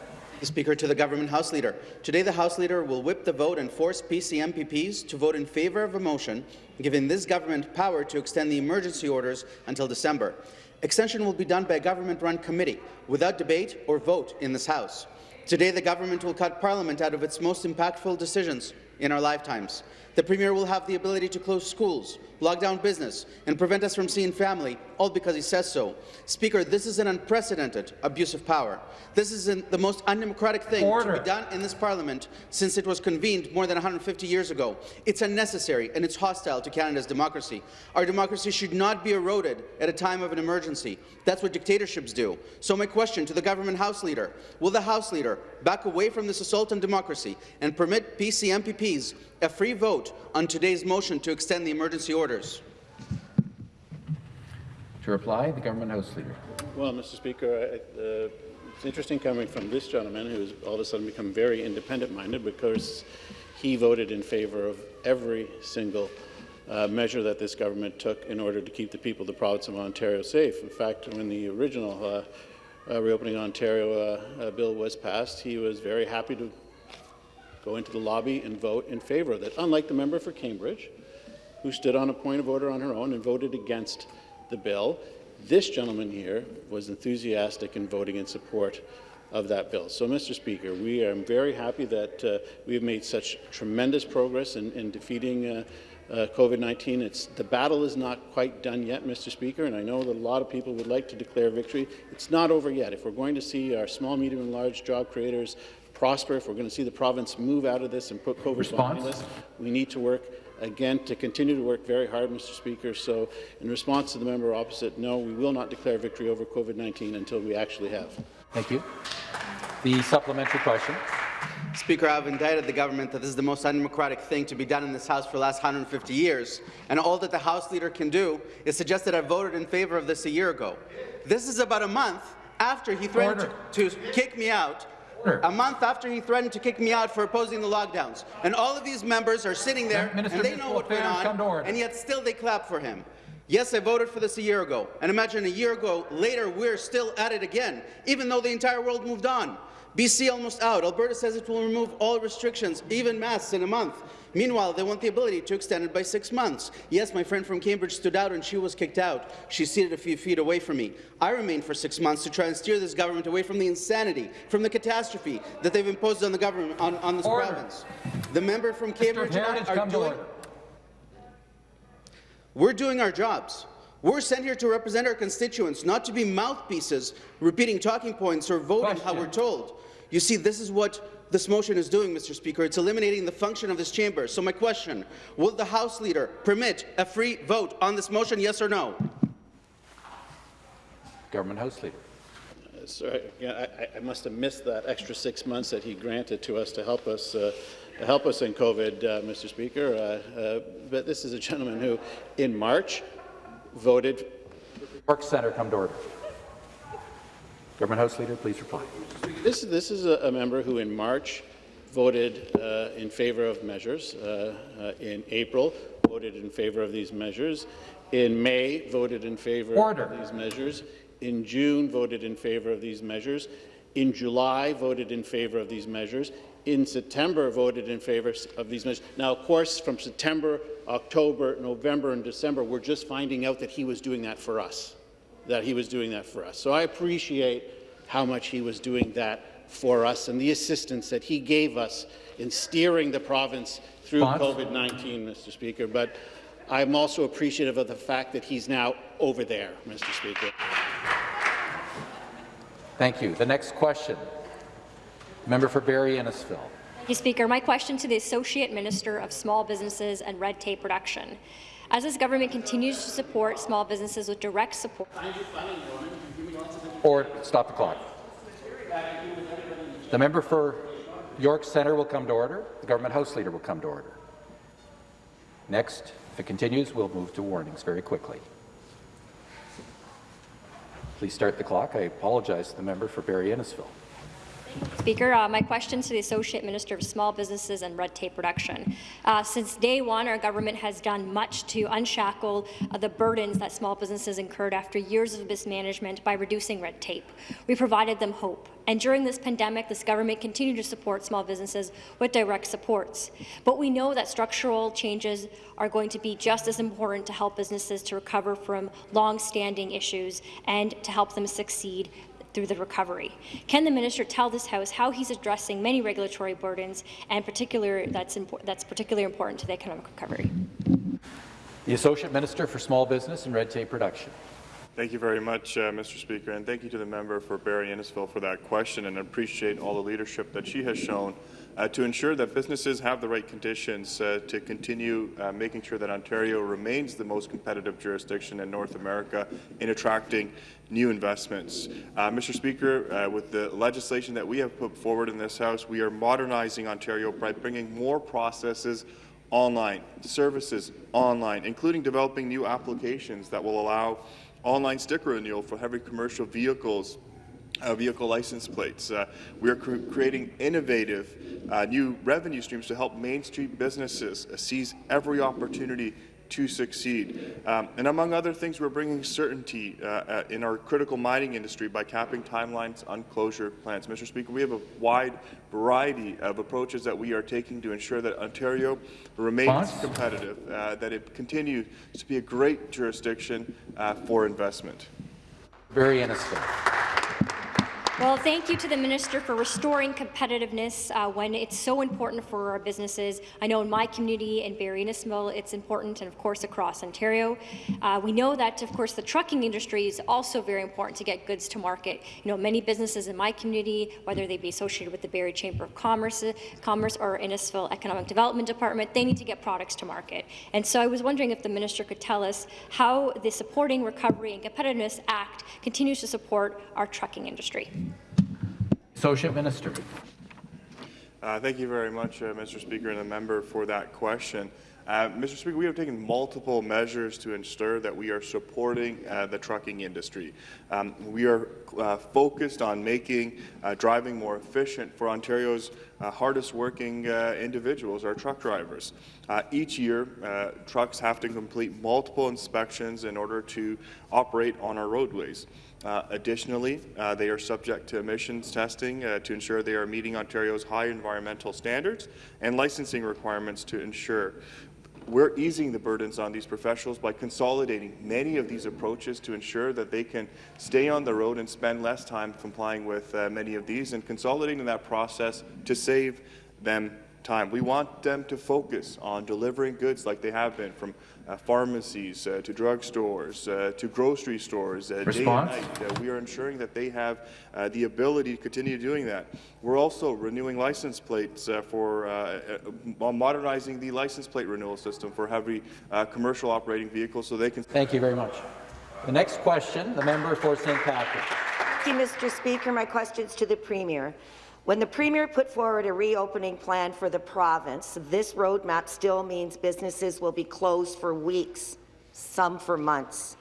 Speaker, to the Government House Leader. Today, the House Leader will whip the vote and force PC MPPs to vote in favour of a motion giving this government power to extend the emergency orders until December. Extension will be done by a government-run committee without debate or vote in this House. Today, the government will cut Parliament out of its most impactful decisions in our lifetimes. The Premier will have the ability to close schools, lock down business, and prevent us from seeing family, all because he says so. Speaker, this is an unprecedented abuse of power. This is an, the most undemocratic thing Order. to be done in this parliament since it was convened more than 150 years ago. It's unnecessary and it's hostile to Canada's democracy. Our democracy should not be eroded at a time of an emergency. That's what dictatorships do. So my question to the government House Leader, will the House Leader back away from this assault on democracy and permit PC MPPs a free vote on today's motion to extend the emergency orders? To reply, the government House Leader. Well, Mr. Speaker, I, uh, it's interesting coming from this gentleman who's all of a sudden become very independent-minded because he voted in favour of every single uh, measure that this government took in order to keep the people of the province of Ontario safe. In fact, when the original uh, uh, Reopening Ontario uh, uh, bill was passed, he was very happy to go into the lobby and vote in favour of it, unlike the member for Cambridge, who stood on a point of order on her own and voted against the bill. This gentleman here was enthusiastic in voting in support of that bill. So, Mr. Speaker, we are very happy that uh, we have made such tremendous progress in, in defeating uh, uh, COVID-19. The battle is not quite done yet, Mr. Speaker, and I know that a lot of people would like to declare victory. It's not over yet. If we're going to see our small, medium, and large job creators prosper, if we're going to see the province move out of this and put COVID Response? behind us, we need to work again to continue to work very hard, Mr. Speaker. So, in response to the member opposite, no, we will not declare victory over COVID-19 until we actually have. Thank you. The supplementary question. Speaker, I have indicted the government that this is the most undemocratic thing to be done in this House for the last 150 years, and all that the House Leader can do is suggest that I voted in favour of this a year ago. This is about a month after he threatened to, to kick me out a month after he threatened to kick me out for opposing the lockdowns. And all of these members are sitting there, Minister and they know what went Affairs, come to on, and yet still they clap for him. Yes, I voted for this a year ago, and imagine a year ago later we're still at it again, even though the entire world moved on. BC almost out. Alberta says it will remove all restrictions, even masks, in a month. Meanwhile, they want the ability to extend it by six months. Yes, my friend from Cambridge stood out and she was kicked out. She's seated a few feet away from me. I remained for six months to try and steer this government away from the insanity, from the catastrophe that they've imposed on the government, on, on this Order. province. The member from Cambridge and Heritage, are come doing, we're doing our jobs. We're sent here to represent our constituents, not to be mouthpieces repeating talking points or voting how we're told. You see, this is what this motion is doing, Mr. Speaker. It's eliminating the function of this chamber. So my question, will the House Leader permit a free vote on this motion, yes or no? Government House Leader. Uh, Sorry, yeah, I, I must have missed that extra six months that he granted to us to help us uh, to help us in COVID, uh, Mr. Speaker. Uh, uh, but this is a gentleman who, in March, voted. York Centre, come to order. Government House Leader, please reply. This, this is a, a member who, in March, voted uh, in favour of measures. Uh, uh, in April, voted in favour of these measures. In May, voted in favour of these measures. In June, voted in favour of these measures. In July, voted in favour of these measures. In September, voted in favour of these measures. Now, of course, from September, October, November, and December, we're just finding out that he was doing that for us. That he was doing that for us. So I appreciate how much he was doing that for us and the assistance that he gave us in steering the province through COVID-19, Mr. Speaker. But I'm also appreciative of the fact that he's now over there, Mr. Speaker. Thank you. The next question. Member for Barrie Innisfil. Thank you, Speaker. My question to the Associate Minister of Small Businesses and Red Tape Reduction. As this government continues to support small businesses with direct support... Or stop the clock. The member for York Centre will come to order. The government House Leader will come to order. Next, if it continues, we'll move to warnings very quickly. Please start the clock. I apologize to the member for Barrie Innisfil. Speaker, uh, my question to the Associate Minister of Small Businesses and Red Tape Reduction. Uh, since day one, our government has done much to unshackle uh, the burdens that small businesses incurred after years of mismanagement by reducing red tape. We provided them hope. And during this pandemic, this government continued to support small businesses with direct supports. But we know that structural changes are going to be just as important to help businesses to recover from long-standing issues and to help them succeed through the recovery. Can the minister tell this House how he's addressing many regulatory burdens and particular that's, that's particularly important to the economic recovery? The Associate Minister for Small Business and Red Tape Reduction. Thank you very much, uh, Mr. Speaker, and thank you to the member for Barrie Innisfil for that question and appreciate all the leadership that she has shown uh, to ensure that businesses have the right conditions uh, to continue uh, making sure that Ontario remains the most competitive jurisdiction in North America in attracting new investments. Uh, Mr. Speaker, uh, with the legislation that we have put forward in this House, we are modernizing Ontario by bringing more processes online, services online, including developing new applications that will allow online sticker renewal for heavy commercial vehicles uh, vehicle license plates. Uh, we are cr creating innovative uh, new revenue streams to help Main Street businesses uh, seize every opportunity to succeed. Um, and among other things, we're bringing certainty uh, uh, in our critical mining industry by capping timelines on closure plans. Mr. Speaker, we have a wide variety of approaches that we are taking to ensure that Ontario remains Bonds? competitive, uh, that it continues to be a great jurisdiction uh, for investment. Very innocent. Well, thank you to the Minister for restoring competitiveness uh, when it's so important for our businesses. I know in my community in Barrie Innisfil, it's important, and of course across Ontario. Uh, we know that, of course, the trucking industry is also very important to get goods to market. You know, many businesses in my community, whether they be associated with the Barrie Chamber of Commerce, Commerce or Innisfil Economic Development Department, they need to get products to market. And so I was wondering if the Minister could tell us how the Supporting Recovery and Competitiveness Act continues to support our trucking industry. Associate Minister. Uh, thank you very much, uh, Mr. Speaker, and the member for that question. Uh, Mr. Speaker, we have taken multiple measures to ensure that we are supporting uh, the trucking industry. Um, we are uh, focused on making uh, driving more efficient for Ontario's hardest working individuals, our truck drivers. each year, trucks have to complete multiple inspections in order to operate on our roadways. Uh, additionally, uh, they are subject to emissions testing uh, to ensure they are meeting Ontario's high environmental standards and licensing requirements to ensure we're easing the burdens on these professionals by consolidating many of these approaches to ensure that they can stay on the road and spend less time complying with uh, many of these and consolidating that process to save them time. We want them to focus on delivering goods like they have been from uh, pharmacies uh, to drugstores uh, to grocery stores uh, day and night. Uh, we are ensuring that they have uh, the ability to continue doing that. We're also renewing license plates for modernizing the license plate renewal system for heavy commercial operating vehicles so they can. Thank you very much. The next question, the member for St. Patrick. Thank you, Mr. Speaker. My question is to the Premier. When the Premier put forward a reopening plan for the province, this roadmap still means businesses will be closed for weeks, some for months.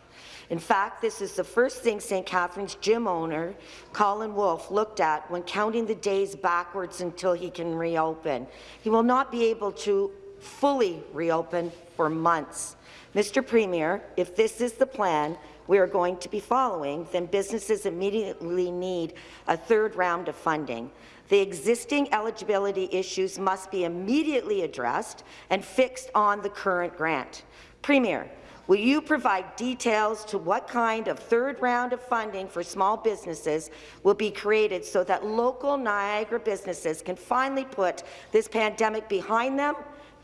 In fact, this is the first thing St. Catharines gym owner Colin Wolfe looked at when counting the days backwards until he can reopen. He will not be able to fully reopen for months. Mr. Premier, if this is the plan we are going to be following, then businesses immediately need a third round of funding. The existing eligibility issues must be immediately addressed and fixed on the current grant. Premier, Will you provide details to what kind of third round of funding for small businesses will be created so that local Niagara businesses can finally put this pandemic behind them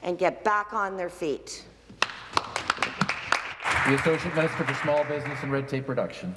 and get back on their feet? The Associate Minister for Small Business and Red Tape Reduction.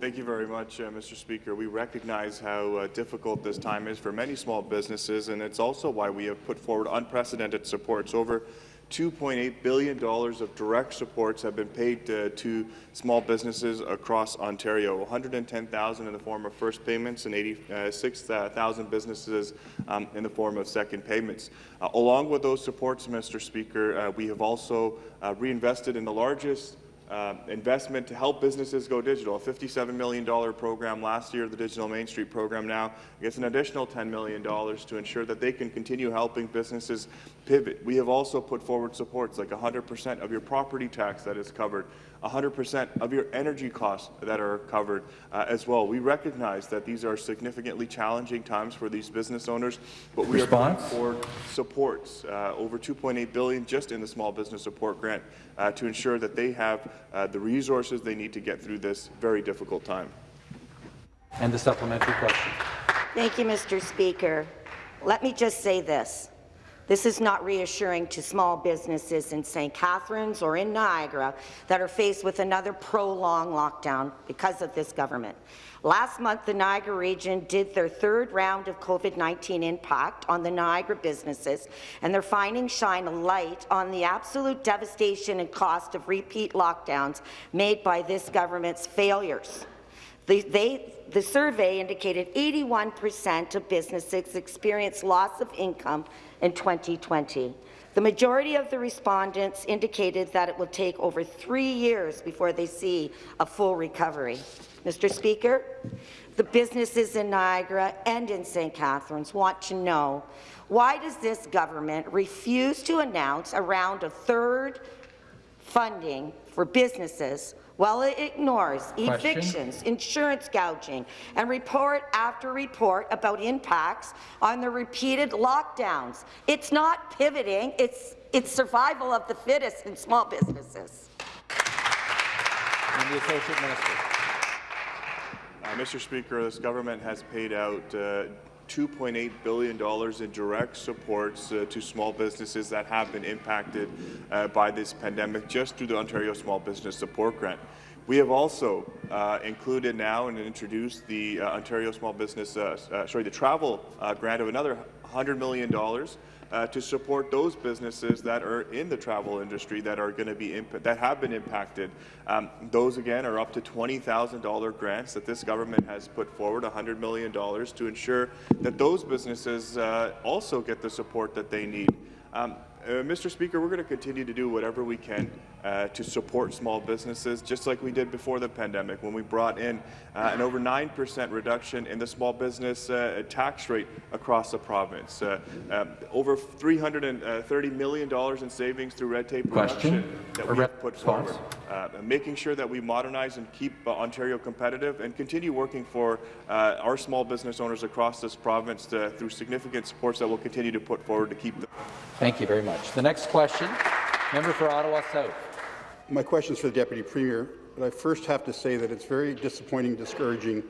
Thank you very much, uh, Mr. Speaker. We recognize how uh, difficult this time is for many small businesses, and it's also why we have put forward unprecedented supports. Over $2.8 billion of direct supports have been paid uh, to small businesses across Ontario, 110,000 in the form of first payments and 86,000 businesses um, in the form of second payments. Uh, along with those supports, Mr. Speaker, uh, we have also uh, reinvested in the largest uh, investment to help businesses go digital. A $57 million program last year, the Digital Main Street program now gets an additional $10 million to ensure that they can continue helping businesses pivot. We have also put forward supports like 100% of your property tax that is covered, 100% of your energy costs that are covered uh, as well. We recognize that these are significantly challenging times for these business owners, but we Response? are putting forward supports, uh, over 2.8 billion just in the small business support grant uh, to ensure that they have uh, the resources they need to get through this very difficult time. And the supplementary question. Thank you, Mr. Speaker. Let me just say this. This is not reassuring to small businesses in St. Catharines or in Niagara that are faced with another prolonged lockdown because of this government. Last month, the Niagara region did their third round of COVID-19 impact on the Niagara businesses, and their findings shine a light on the absolute devastation and cost of repeat lockdowns made by this government's failures. The, they, the survey indicated 81% of businesses experienced loss of income in 2020. The majority of the respondents indicated that it will take over three years before they see a full recovery. Mr. Speaker, the businesses in Niagara and in St. Catharines want to know why does this government refuse to announce around a round of third funding for businesses while it ignores Question. evictions, insurance gouging, and report after report about impacts on the repeated lockdowns. It's not pivoting, it's, it's survival of the fittest in small businesses. And the Associate Minister. Uh, Mr. Speaker, this government has paid out uh, $2.8 billion in direct supports uh, to small businesses that have been impacted uh, by this pandemic just through the Ontario Small Business Support Grant. We have also uh, included now and introduced the uh, Ontario Small Business, uh, uh, sorry, the travel grant of another $100 million uh, to support those businesses that are in the travel industry that are going to be that have been impacted. Um, those again are up to $20,000 grants that this government has put forward, $100 million to ensure that those businesses uh, also get the support that they need. Um, uh, Mr. Speaker, we're going to continue to do whatever we can uh, to support small businesses, just like we did before the pandemic when we brought in uh, an over 9% reduction in the small business uh, tax rate across the province. Uh, um, over $330 million in savings through red tape reduction that we have put forward. Uh, making sure that we modernize and keep uh, Ontario competitive and continue working for uh, our small business owners across this province to, through significant supports that we'll continue to put forward to keep them. Thank you very much. The next question, member for Ottawa South. My question is for the Deputy Premier, but I first have to say that it's very disappointing, discouraging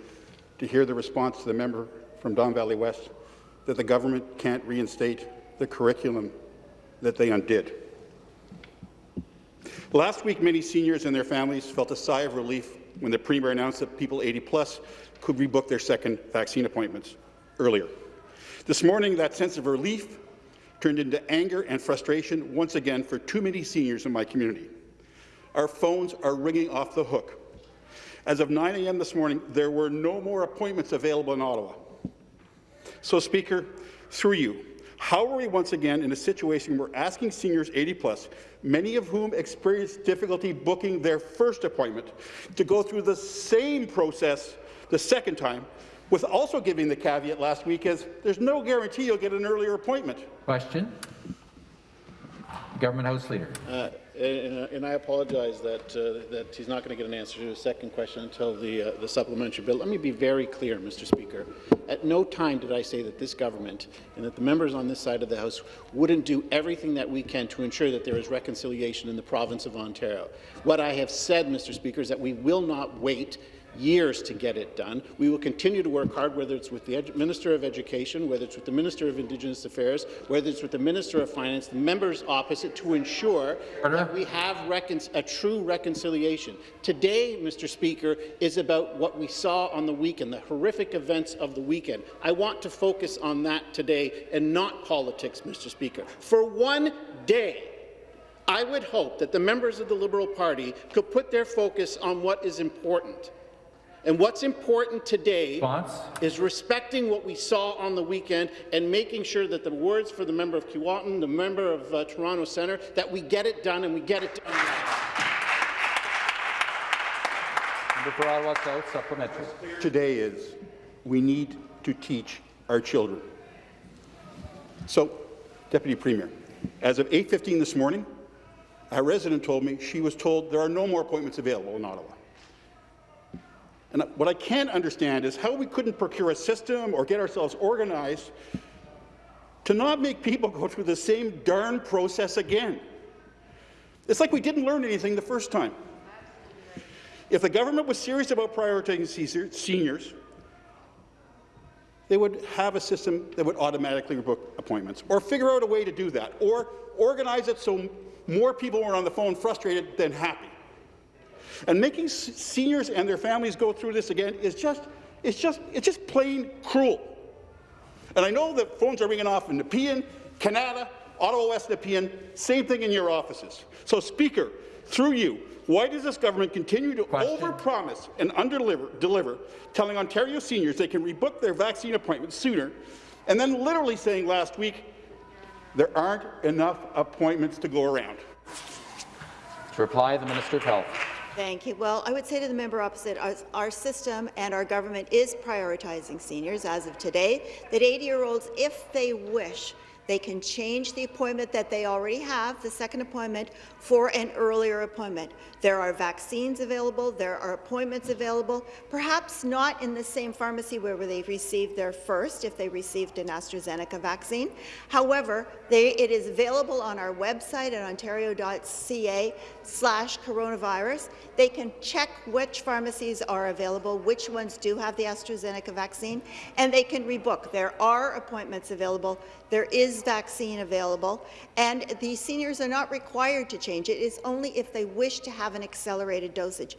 to hear the response to the member from Don Valley West that the government can't reinstate the curriculum that they undid. Last week, many seniors and their families felt a sigh of relief when the Premier announced that people 80 plus could rebook their second vaccine appointments earlier. This morning, that sense of relief turned into anger and frustration once again for too many seniors in my community. Our phones are ringing off the hook. As of 9 a.m. this morning, there were no more appointments available in Ottawa. So, Speaker, through you, how are we once again in a situation where asking seniors 80 plus, many of whom experienced difficulty booking their first appointment, to go through the same process the second time, with also giving the caveat last week as there's no guarantee you'll get an earlier appointment? Question. Government House Leader. Uh, And, uh, and I apologize that, uh, that he's not going to get an answer to his second question until the, uh, the supplementary bill. Let me be very clear, Mr. Speaker. At no time did I say that this government and that the members on this side of the House wouldn't do everything that we can to ensure that there is reconciliation in the province of Ontario. What I have said, Mr. Speaker, is that we will not wait years to get it done. We will continue to work hard, whether it's with the Minister of Education, whether it's with the Minister of Indigenous Affairs, whether it's with the Minister of Finance, the members opposite, to ensure that we have a true reconciliation. Today, Mr. Speaker, is about what we saw on the weekend, the horrific events of the weekend. I want to focus on that today and not politics, Mr. Speaker. For one day, I would hope that the members of the Liberal Party could put their focus on what is important. And what's important today Response? is respecting what we saw on the weekend and making sure that the words for the member of Kiiwetinoong, the member of uh, Toronto Centre, that we get it done and we get it done for Ottawa South, supplementary. Today is we need to teach our children. So, Deputy Premier, as of 8.15 this morning, a resident told me she was told there are no more appointments available in Ottawa. And what I can't understand is how we couldn't procure a system or get ourselves organized to not make people go through the same darn process again. It's like we didn't learn anything the first time. If the government was serious about prioritizing seniors, they would have a system that would automatically book appointments, or figure out a way to do that, or organize it so more people were on the phone frustrated than happy. And making seniors and their families go through this again is just, it's just, it's just plain cruel. And I know that phones are ringing off in Nepean, Kanata, Ottawa West Nepean, same thing in your offices. So, Speaker, through you, why does this government continue to overpromise and underdeliver, deliver, telling Ontario seniors they can rebook their vaccine appointments sooner, and then literally saying last week there aren't enough appointments to go around? To reply, the Minister of Health. Thank you. Well, I would say to the member opposite, our, our, system and our government is prioritizing seniors as of today, that 80-year-olds, if they wish, they can change the appointment that they already have, the second appointment, for an earlier appointment. There are vaccines available, there are appointments available, perhaps not in the same pharmacy where they received their first, if they received an AstraZeneca vaccine. However, they, it is available on our website at ontario.ca slash coronavirus. They can check which pharmacies are available, which ones do have the AstraZeneca vaccine, and they can rebook. There are appointments available. There is vaccine available, and the seniors are not required to change it. Is only if they wish to have an accelerated dosage.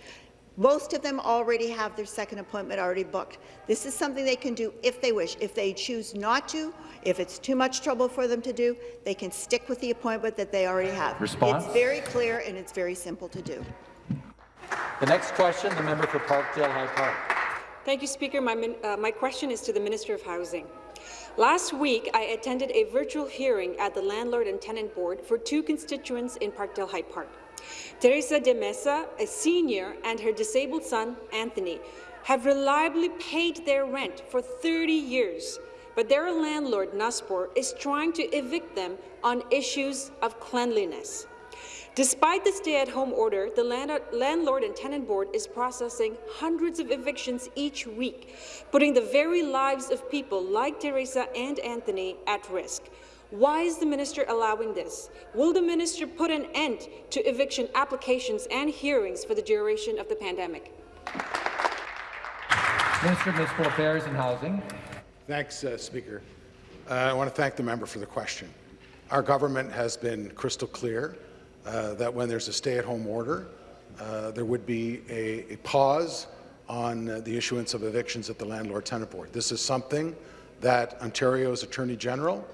Most of them already have their second appointment already booked. This is something they can do if they wish. If they choose not to, if it's too much trouble for them to do, they can stick with the appointment that they already have. Response? It's very clear and it's very simple to do. The next question, the member for Parkdale High Park. Thank you, Speaker. My, uh, my question is to the Minister of Housing. Last week, I attended a virtual hearing at the Landlord and Tenant Board for two constituents in Parkdale High Park. Teresa de Mesa, a senior, and her disabled son, Anthony, have reliably paid their rent for 30 years, but their landlord, Nuspor, is trying to evict them on issues of cleanliness. Despite the stay-at-home order, the Landlord and Tenant Board is processing hundreds of evictions each week, putting the very lives of people like Teresa and Anthony at risk. Why is the minister allowing this? Will the minister put an end to eviction applications and hearings for the duration of the pandemic? Minister of Municipal Affairs and Housing. Thanks, uh, Speaker. Uh, I want to thank the member for the question. Our government has been crystal clear uh, that when there's a stay-at-home order, uh, there would be a, a pause on uh, the issuance of evictions at the Landlord-Tenant Board. This is something that Ontario's Attorney General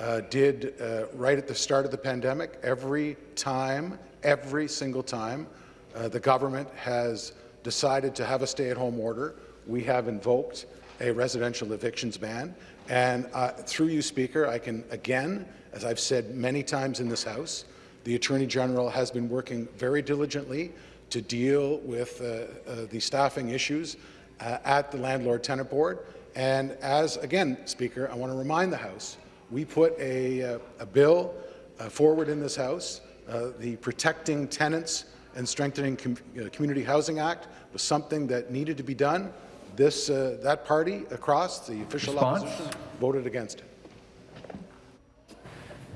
uh, did uh, right at the start of the pandemic. Every time, every single time, uh, the government has decided to have a stay-at-home order, we have invoked a residential evictions ban. And through you, Speaker, I can again, as I've said many times in this House, the Attorney General has been working very diligently to deal with uh, uh, the staffing issues uh, at the Landlord-Tenant Board. And as, again, Speaker, I want to remind the House, we put a, uh, a bill uh, forward in this House uh, the Protecting Tenants and Strengthening Com Community Housing Act was something that needed to be done. This, uh, that party across the official Response? opposition voted against it.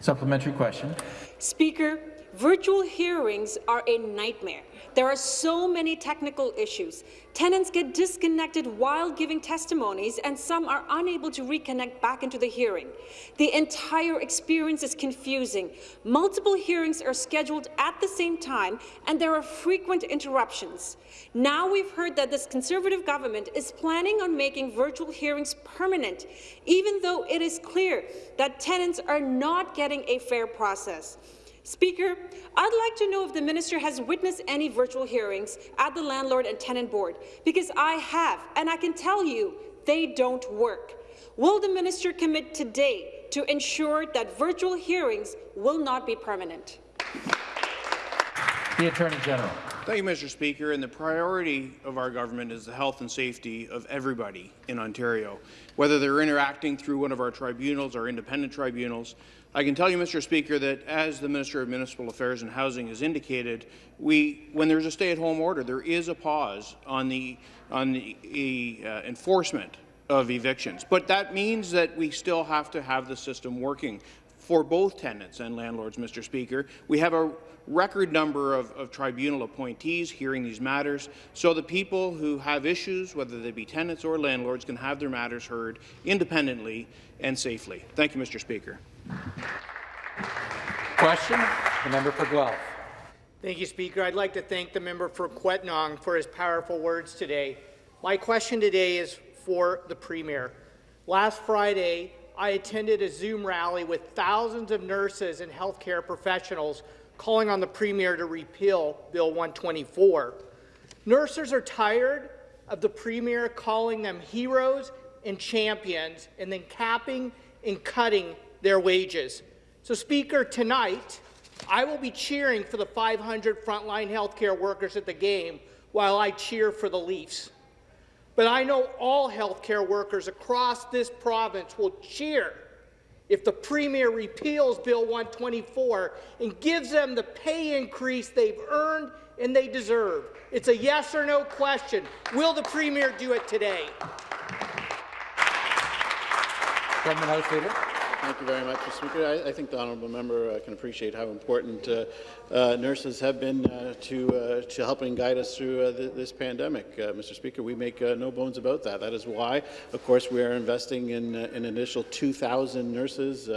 Supplementary question. Speaker, virtual hearings are a nightmare. There are so many technical issues. Tenants get disconnected while giving testimonies, and some are unable to reconnect back into the hearing. The entire experience is confusing. Multiple hearings are scheduled at the same time, and there are frequent interruptions. Now we've heard that this Conservative government is planning on making virtual hearings permanent, even though it is clear that tenants are not getting a fair process. Speaker, I'd like to know if the minister has witnessed any virtual hearings at the Landlord and Tenant Board, because I have, and I can tell you they don't work. Will the minister commit today to ensure that virtual hearings will not be permanent? The Attorney General. Thank you, Mr. Speaker. And the priority of our government is the health and safety of everybody in Ontario, whether they're interacting through one of our tribunals or independent tribunals. I can tell you, Mr. Speaker, that as the Minister of Municipal Affairs and Housing has indicated, we, when there's a stay-at-home order, there is a pause on the, on the uh, enforcement of evictions. But that means that we still have to have the system working for both tenants and landlords, Mr. Speaker. We have a record number of, of, tribunal appointees hearing these matters, so the people who have issues, whether they be tenants or landlords, can have their matters heard independently and safely. Thank you, Mr. Speaker. Question, the member for Guelph. Thank you, Speaker. I'd like to thank the member for Kiiwetinoong for his powerful words today. My question today is for the Premier. Last Friday, I attended a Zoom rally with thousands of nurses and healthcare professionals calling on the Premier to repeal Bill 124. Nurses are tired of the Premier calling them heroes and champions and then capping and cutting their wages. So, Speaker, tonight I will be cheering for the 500 frontline healthcare workers at the game while I cheer for the Leafs. But I know all healthcare workers across this province will cheer if the Premier repeals Bill 124 and gives them the pay increase they've earned and they deserve. It's a yes or no question. Will the Premier do it today? Government House Leader. Thank you very much, Mr. Speaker. I, I think the honourable member uh, can appreciate how important uh, uh, nurses have been uh, to uh, to helping guide us through uh, th this pandemic. Mr. Speaker, we make no bones about that. That is why, of course, we are investing in, an initial 2,000 nurses,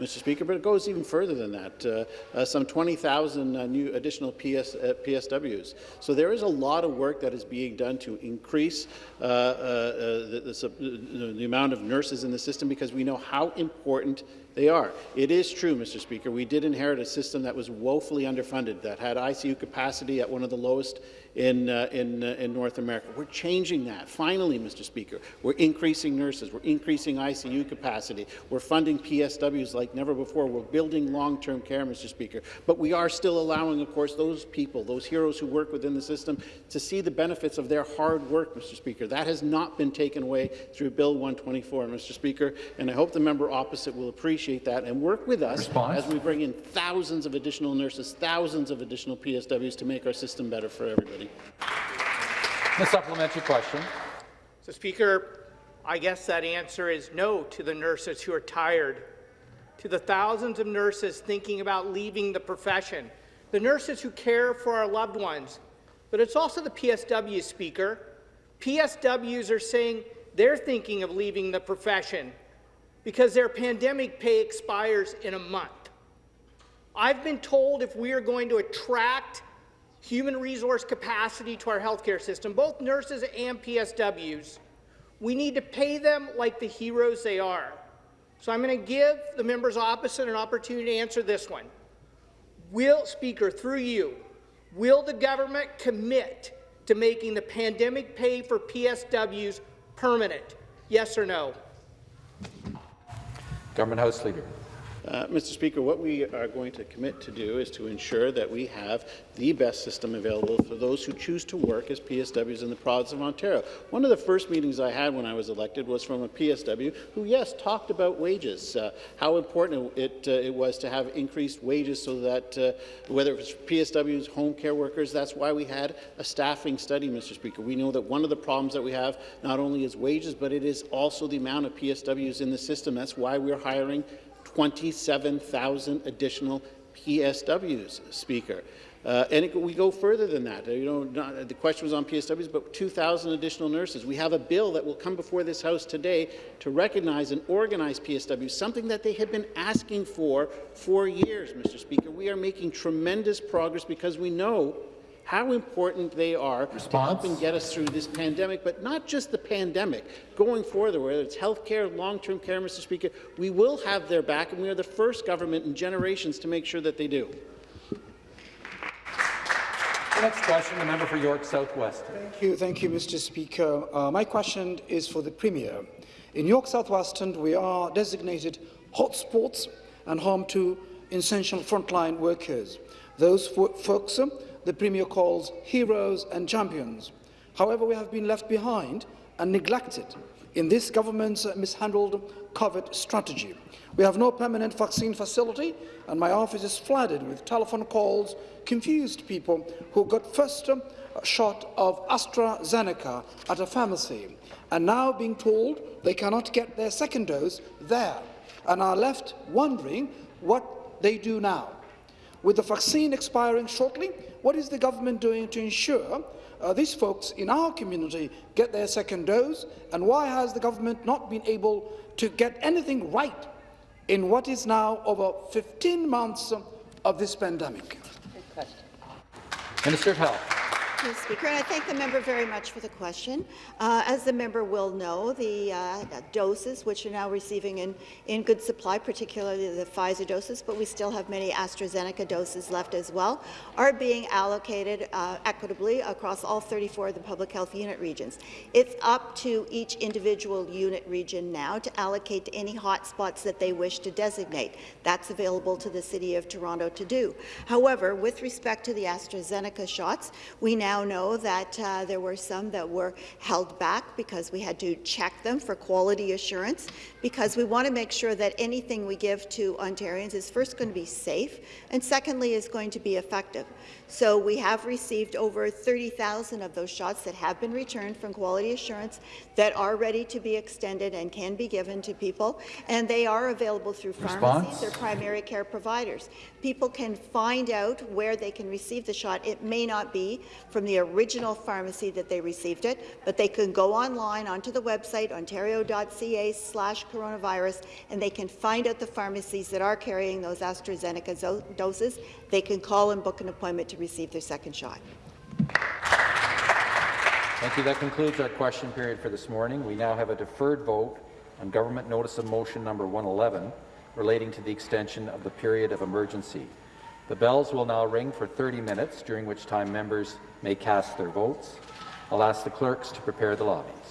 Mr. Speaker, but it goes even further than that. some 20,000 new additional PS, PSWs. So there is a lot of work that is being done to increase the, the, the amount of nurses in the system because we know how important they are. It is true, Mr. Speaker, we did inherit a system that was woefully underfunded, that had ICU capacity at one of the lowest in, uh, in, uh, in North America. We're changing that. Finally, Mr. Speaker, we're increasing nurses. We're increasing ICU capacity. We're funding PSWs like never before. We're building long-term care, Mr. Speaker. But we are still allowing, of course, those people, those heroes who work within the system, to see the benefits of their hard work, Mr. Speaker. That has not been taken away through Bill 124, Mr. Speaker, and I hope the member opposite will appreciate that and work with us Response. as we bring in thousands of additional nurses, thousands of additional PSWs to make our system better for everybody. The supplementary question. So, Speaker, I guess that answer is no to the nurses who are tired, to the thousands of nurses thinking about leaving the profession, the nurses who care for our loved ones. But it's also the PSW, Speaker. PSWs are saying they're thinking of leaving the profession because their pandemic pay expires in a month. I've been told if we are going to attract human resource capacity to our healthcare system, both nurses and PSWs, we need to pay them like the heroes they are. So I'm going to give the members opposite an opportunity to answer this one. Will, Speaker, through you, will the government commit to making the pandemic pay for PSWs permanent? Yes or no? Government House Leader. Uh, Mr. Speaker, what we are going to commit to do is to ensure that we have the best system available for those who choose to work as PSWs in the province of Ontario. One of the first meetings I had when I was elected was from a PSW who, yes, talked about wages, uh, how important it, uh, it was to have increased wages so that uh, whether it was PSWs, home care workers, that's why we had a staffing study, Mr. Speaker. We know that one of the problems that we have not only is wages, but it is also the amount of PSWs in the system. That's why we're hiring 27,000 additional PSWs, Speaker. Uh, and it, we go further than that. You know, not, the question was on PSWs, but 2,000 additional nurses. We have a bill that will come before this House today to recognize and organize PSWs, something that they have been asking for for years, Mr. Speaker. We are making tremendous progress because we know how important they are Response? to help and get us through this pandemic, but not just the pandemic. Going forward, whether it's health care, long-term care, Mr. Speaker, we will have their back, and we are the first government in generations to make sure that they do. The next question, the member for York Southwest. Thank you, thank you, Mr. Speaker. Uh, my question is for the Premier. In York Southwestern, we are designated hotspots and home to essential frontline workers. Those folks uh, the Premier calls heroes and champions. However, we have been left behind and neglected in this government's mishandled COVID strategy. We have no permanent vaccine facility, and my office is flooded with telephone calls, confused people who got first shot of AstraZeneca at a pharmacy, and now being told they cannot get their second dose there, and are left wondering what they do now. With the vaccine expiring shortly, what is the government doing to ensure uh, these folks in our community get their second dose, and why has the government not been able to get anything right in what is now over 15 months of this pandemic? Minister of Health. You, Speaker, and I thank the member very much for the question. Uh, as the member will know, the uh, doses, which are now receiving in, in good supply, particularly the Pfizer doses, but we still have many AstraZeneca doses left as well, are being allocated uh, equitably across all 34 of the public health unit regions. It's up to each individual unit region now to allocate to any hotspots that they wish to designate. That's available to the City of Toronto to do. However, with respect to the AstraZeneca shots, we now now know that uh, there were some that were held back because we had to check them for quality assurance, because we want to make sure that anything we give to Ontarians is first going to be safe, and secondly is going to be effective. So we have received over 30,000 of those shots that have been returned from quality assurance that are ready to be extended and can be given to people, and they are available through pharmacies or primary care providers. People can find out where they can receive the shot. It may not be from the original pharmacy that they received it, but they can go online onto the website ontario.ca slash coronavirus and they can find out the pharmacies that are carrying those AstraZeneca doses. They can call and book an appointment to receive their second shot. Thank you. That concludes our question period for this morning. We now have a deferred vote on government notice of motion number 111 relating to the extension of the period of emergency. The bells will now ring for 30 minutes, during which time members may cast their votes. I'll ask the clerks to prepare the lobbies.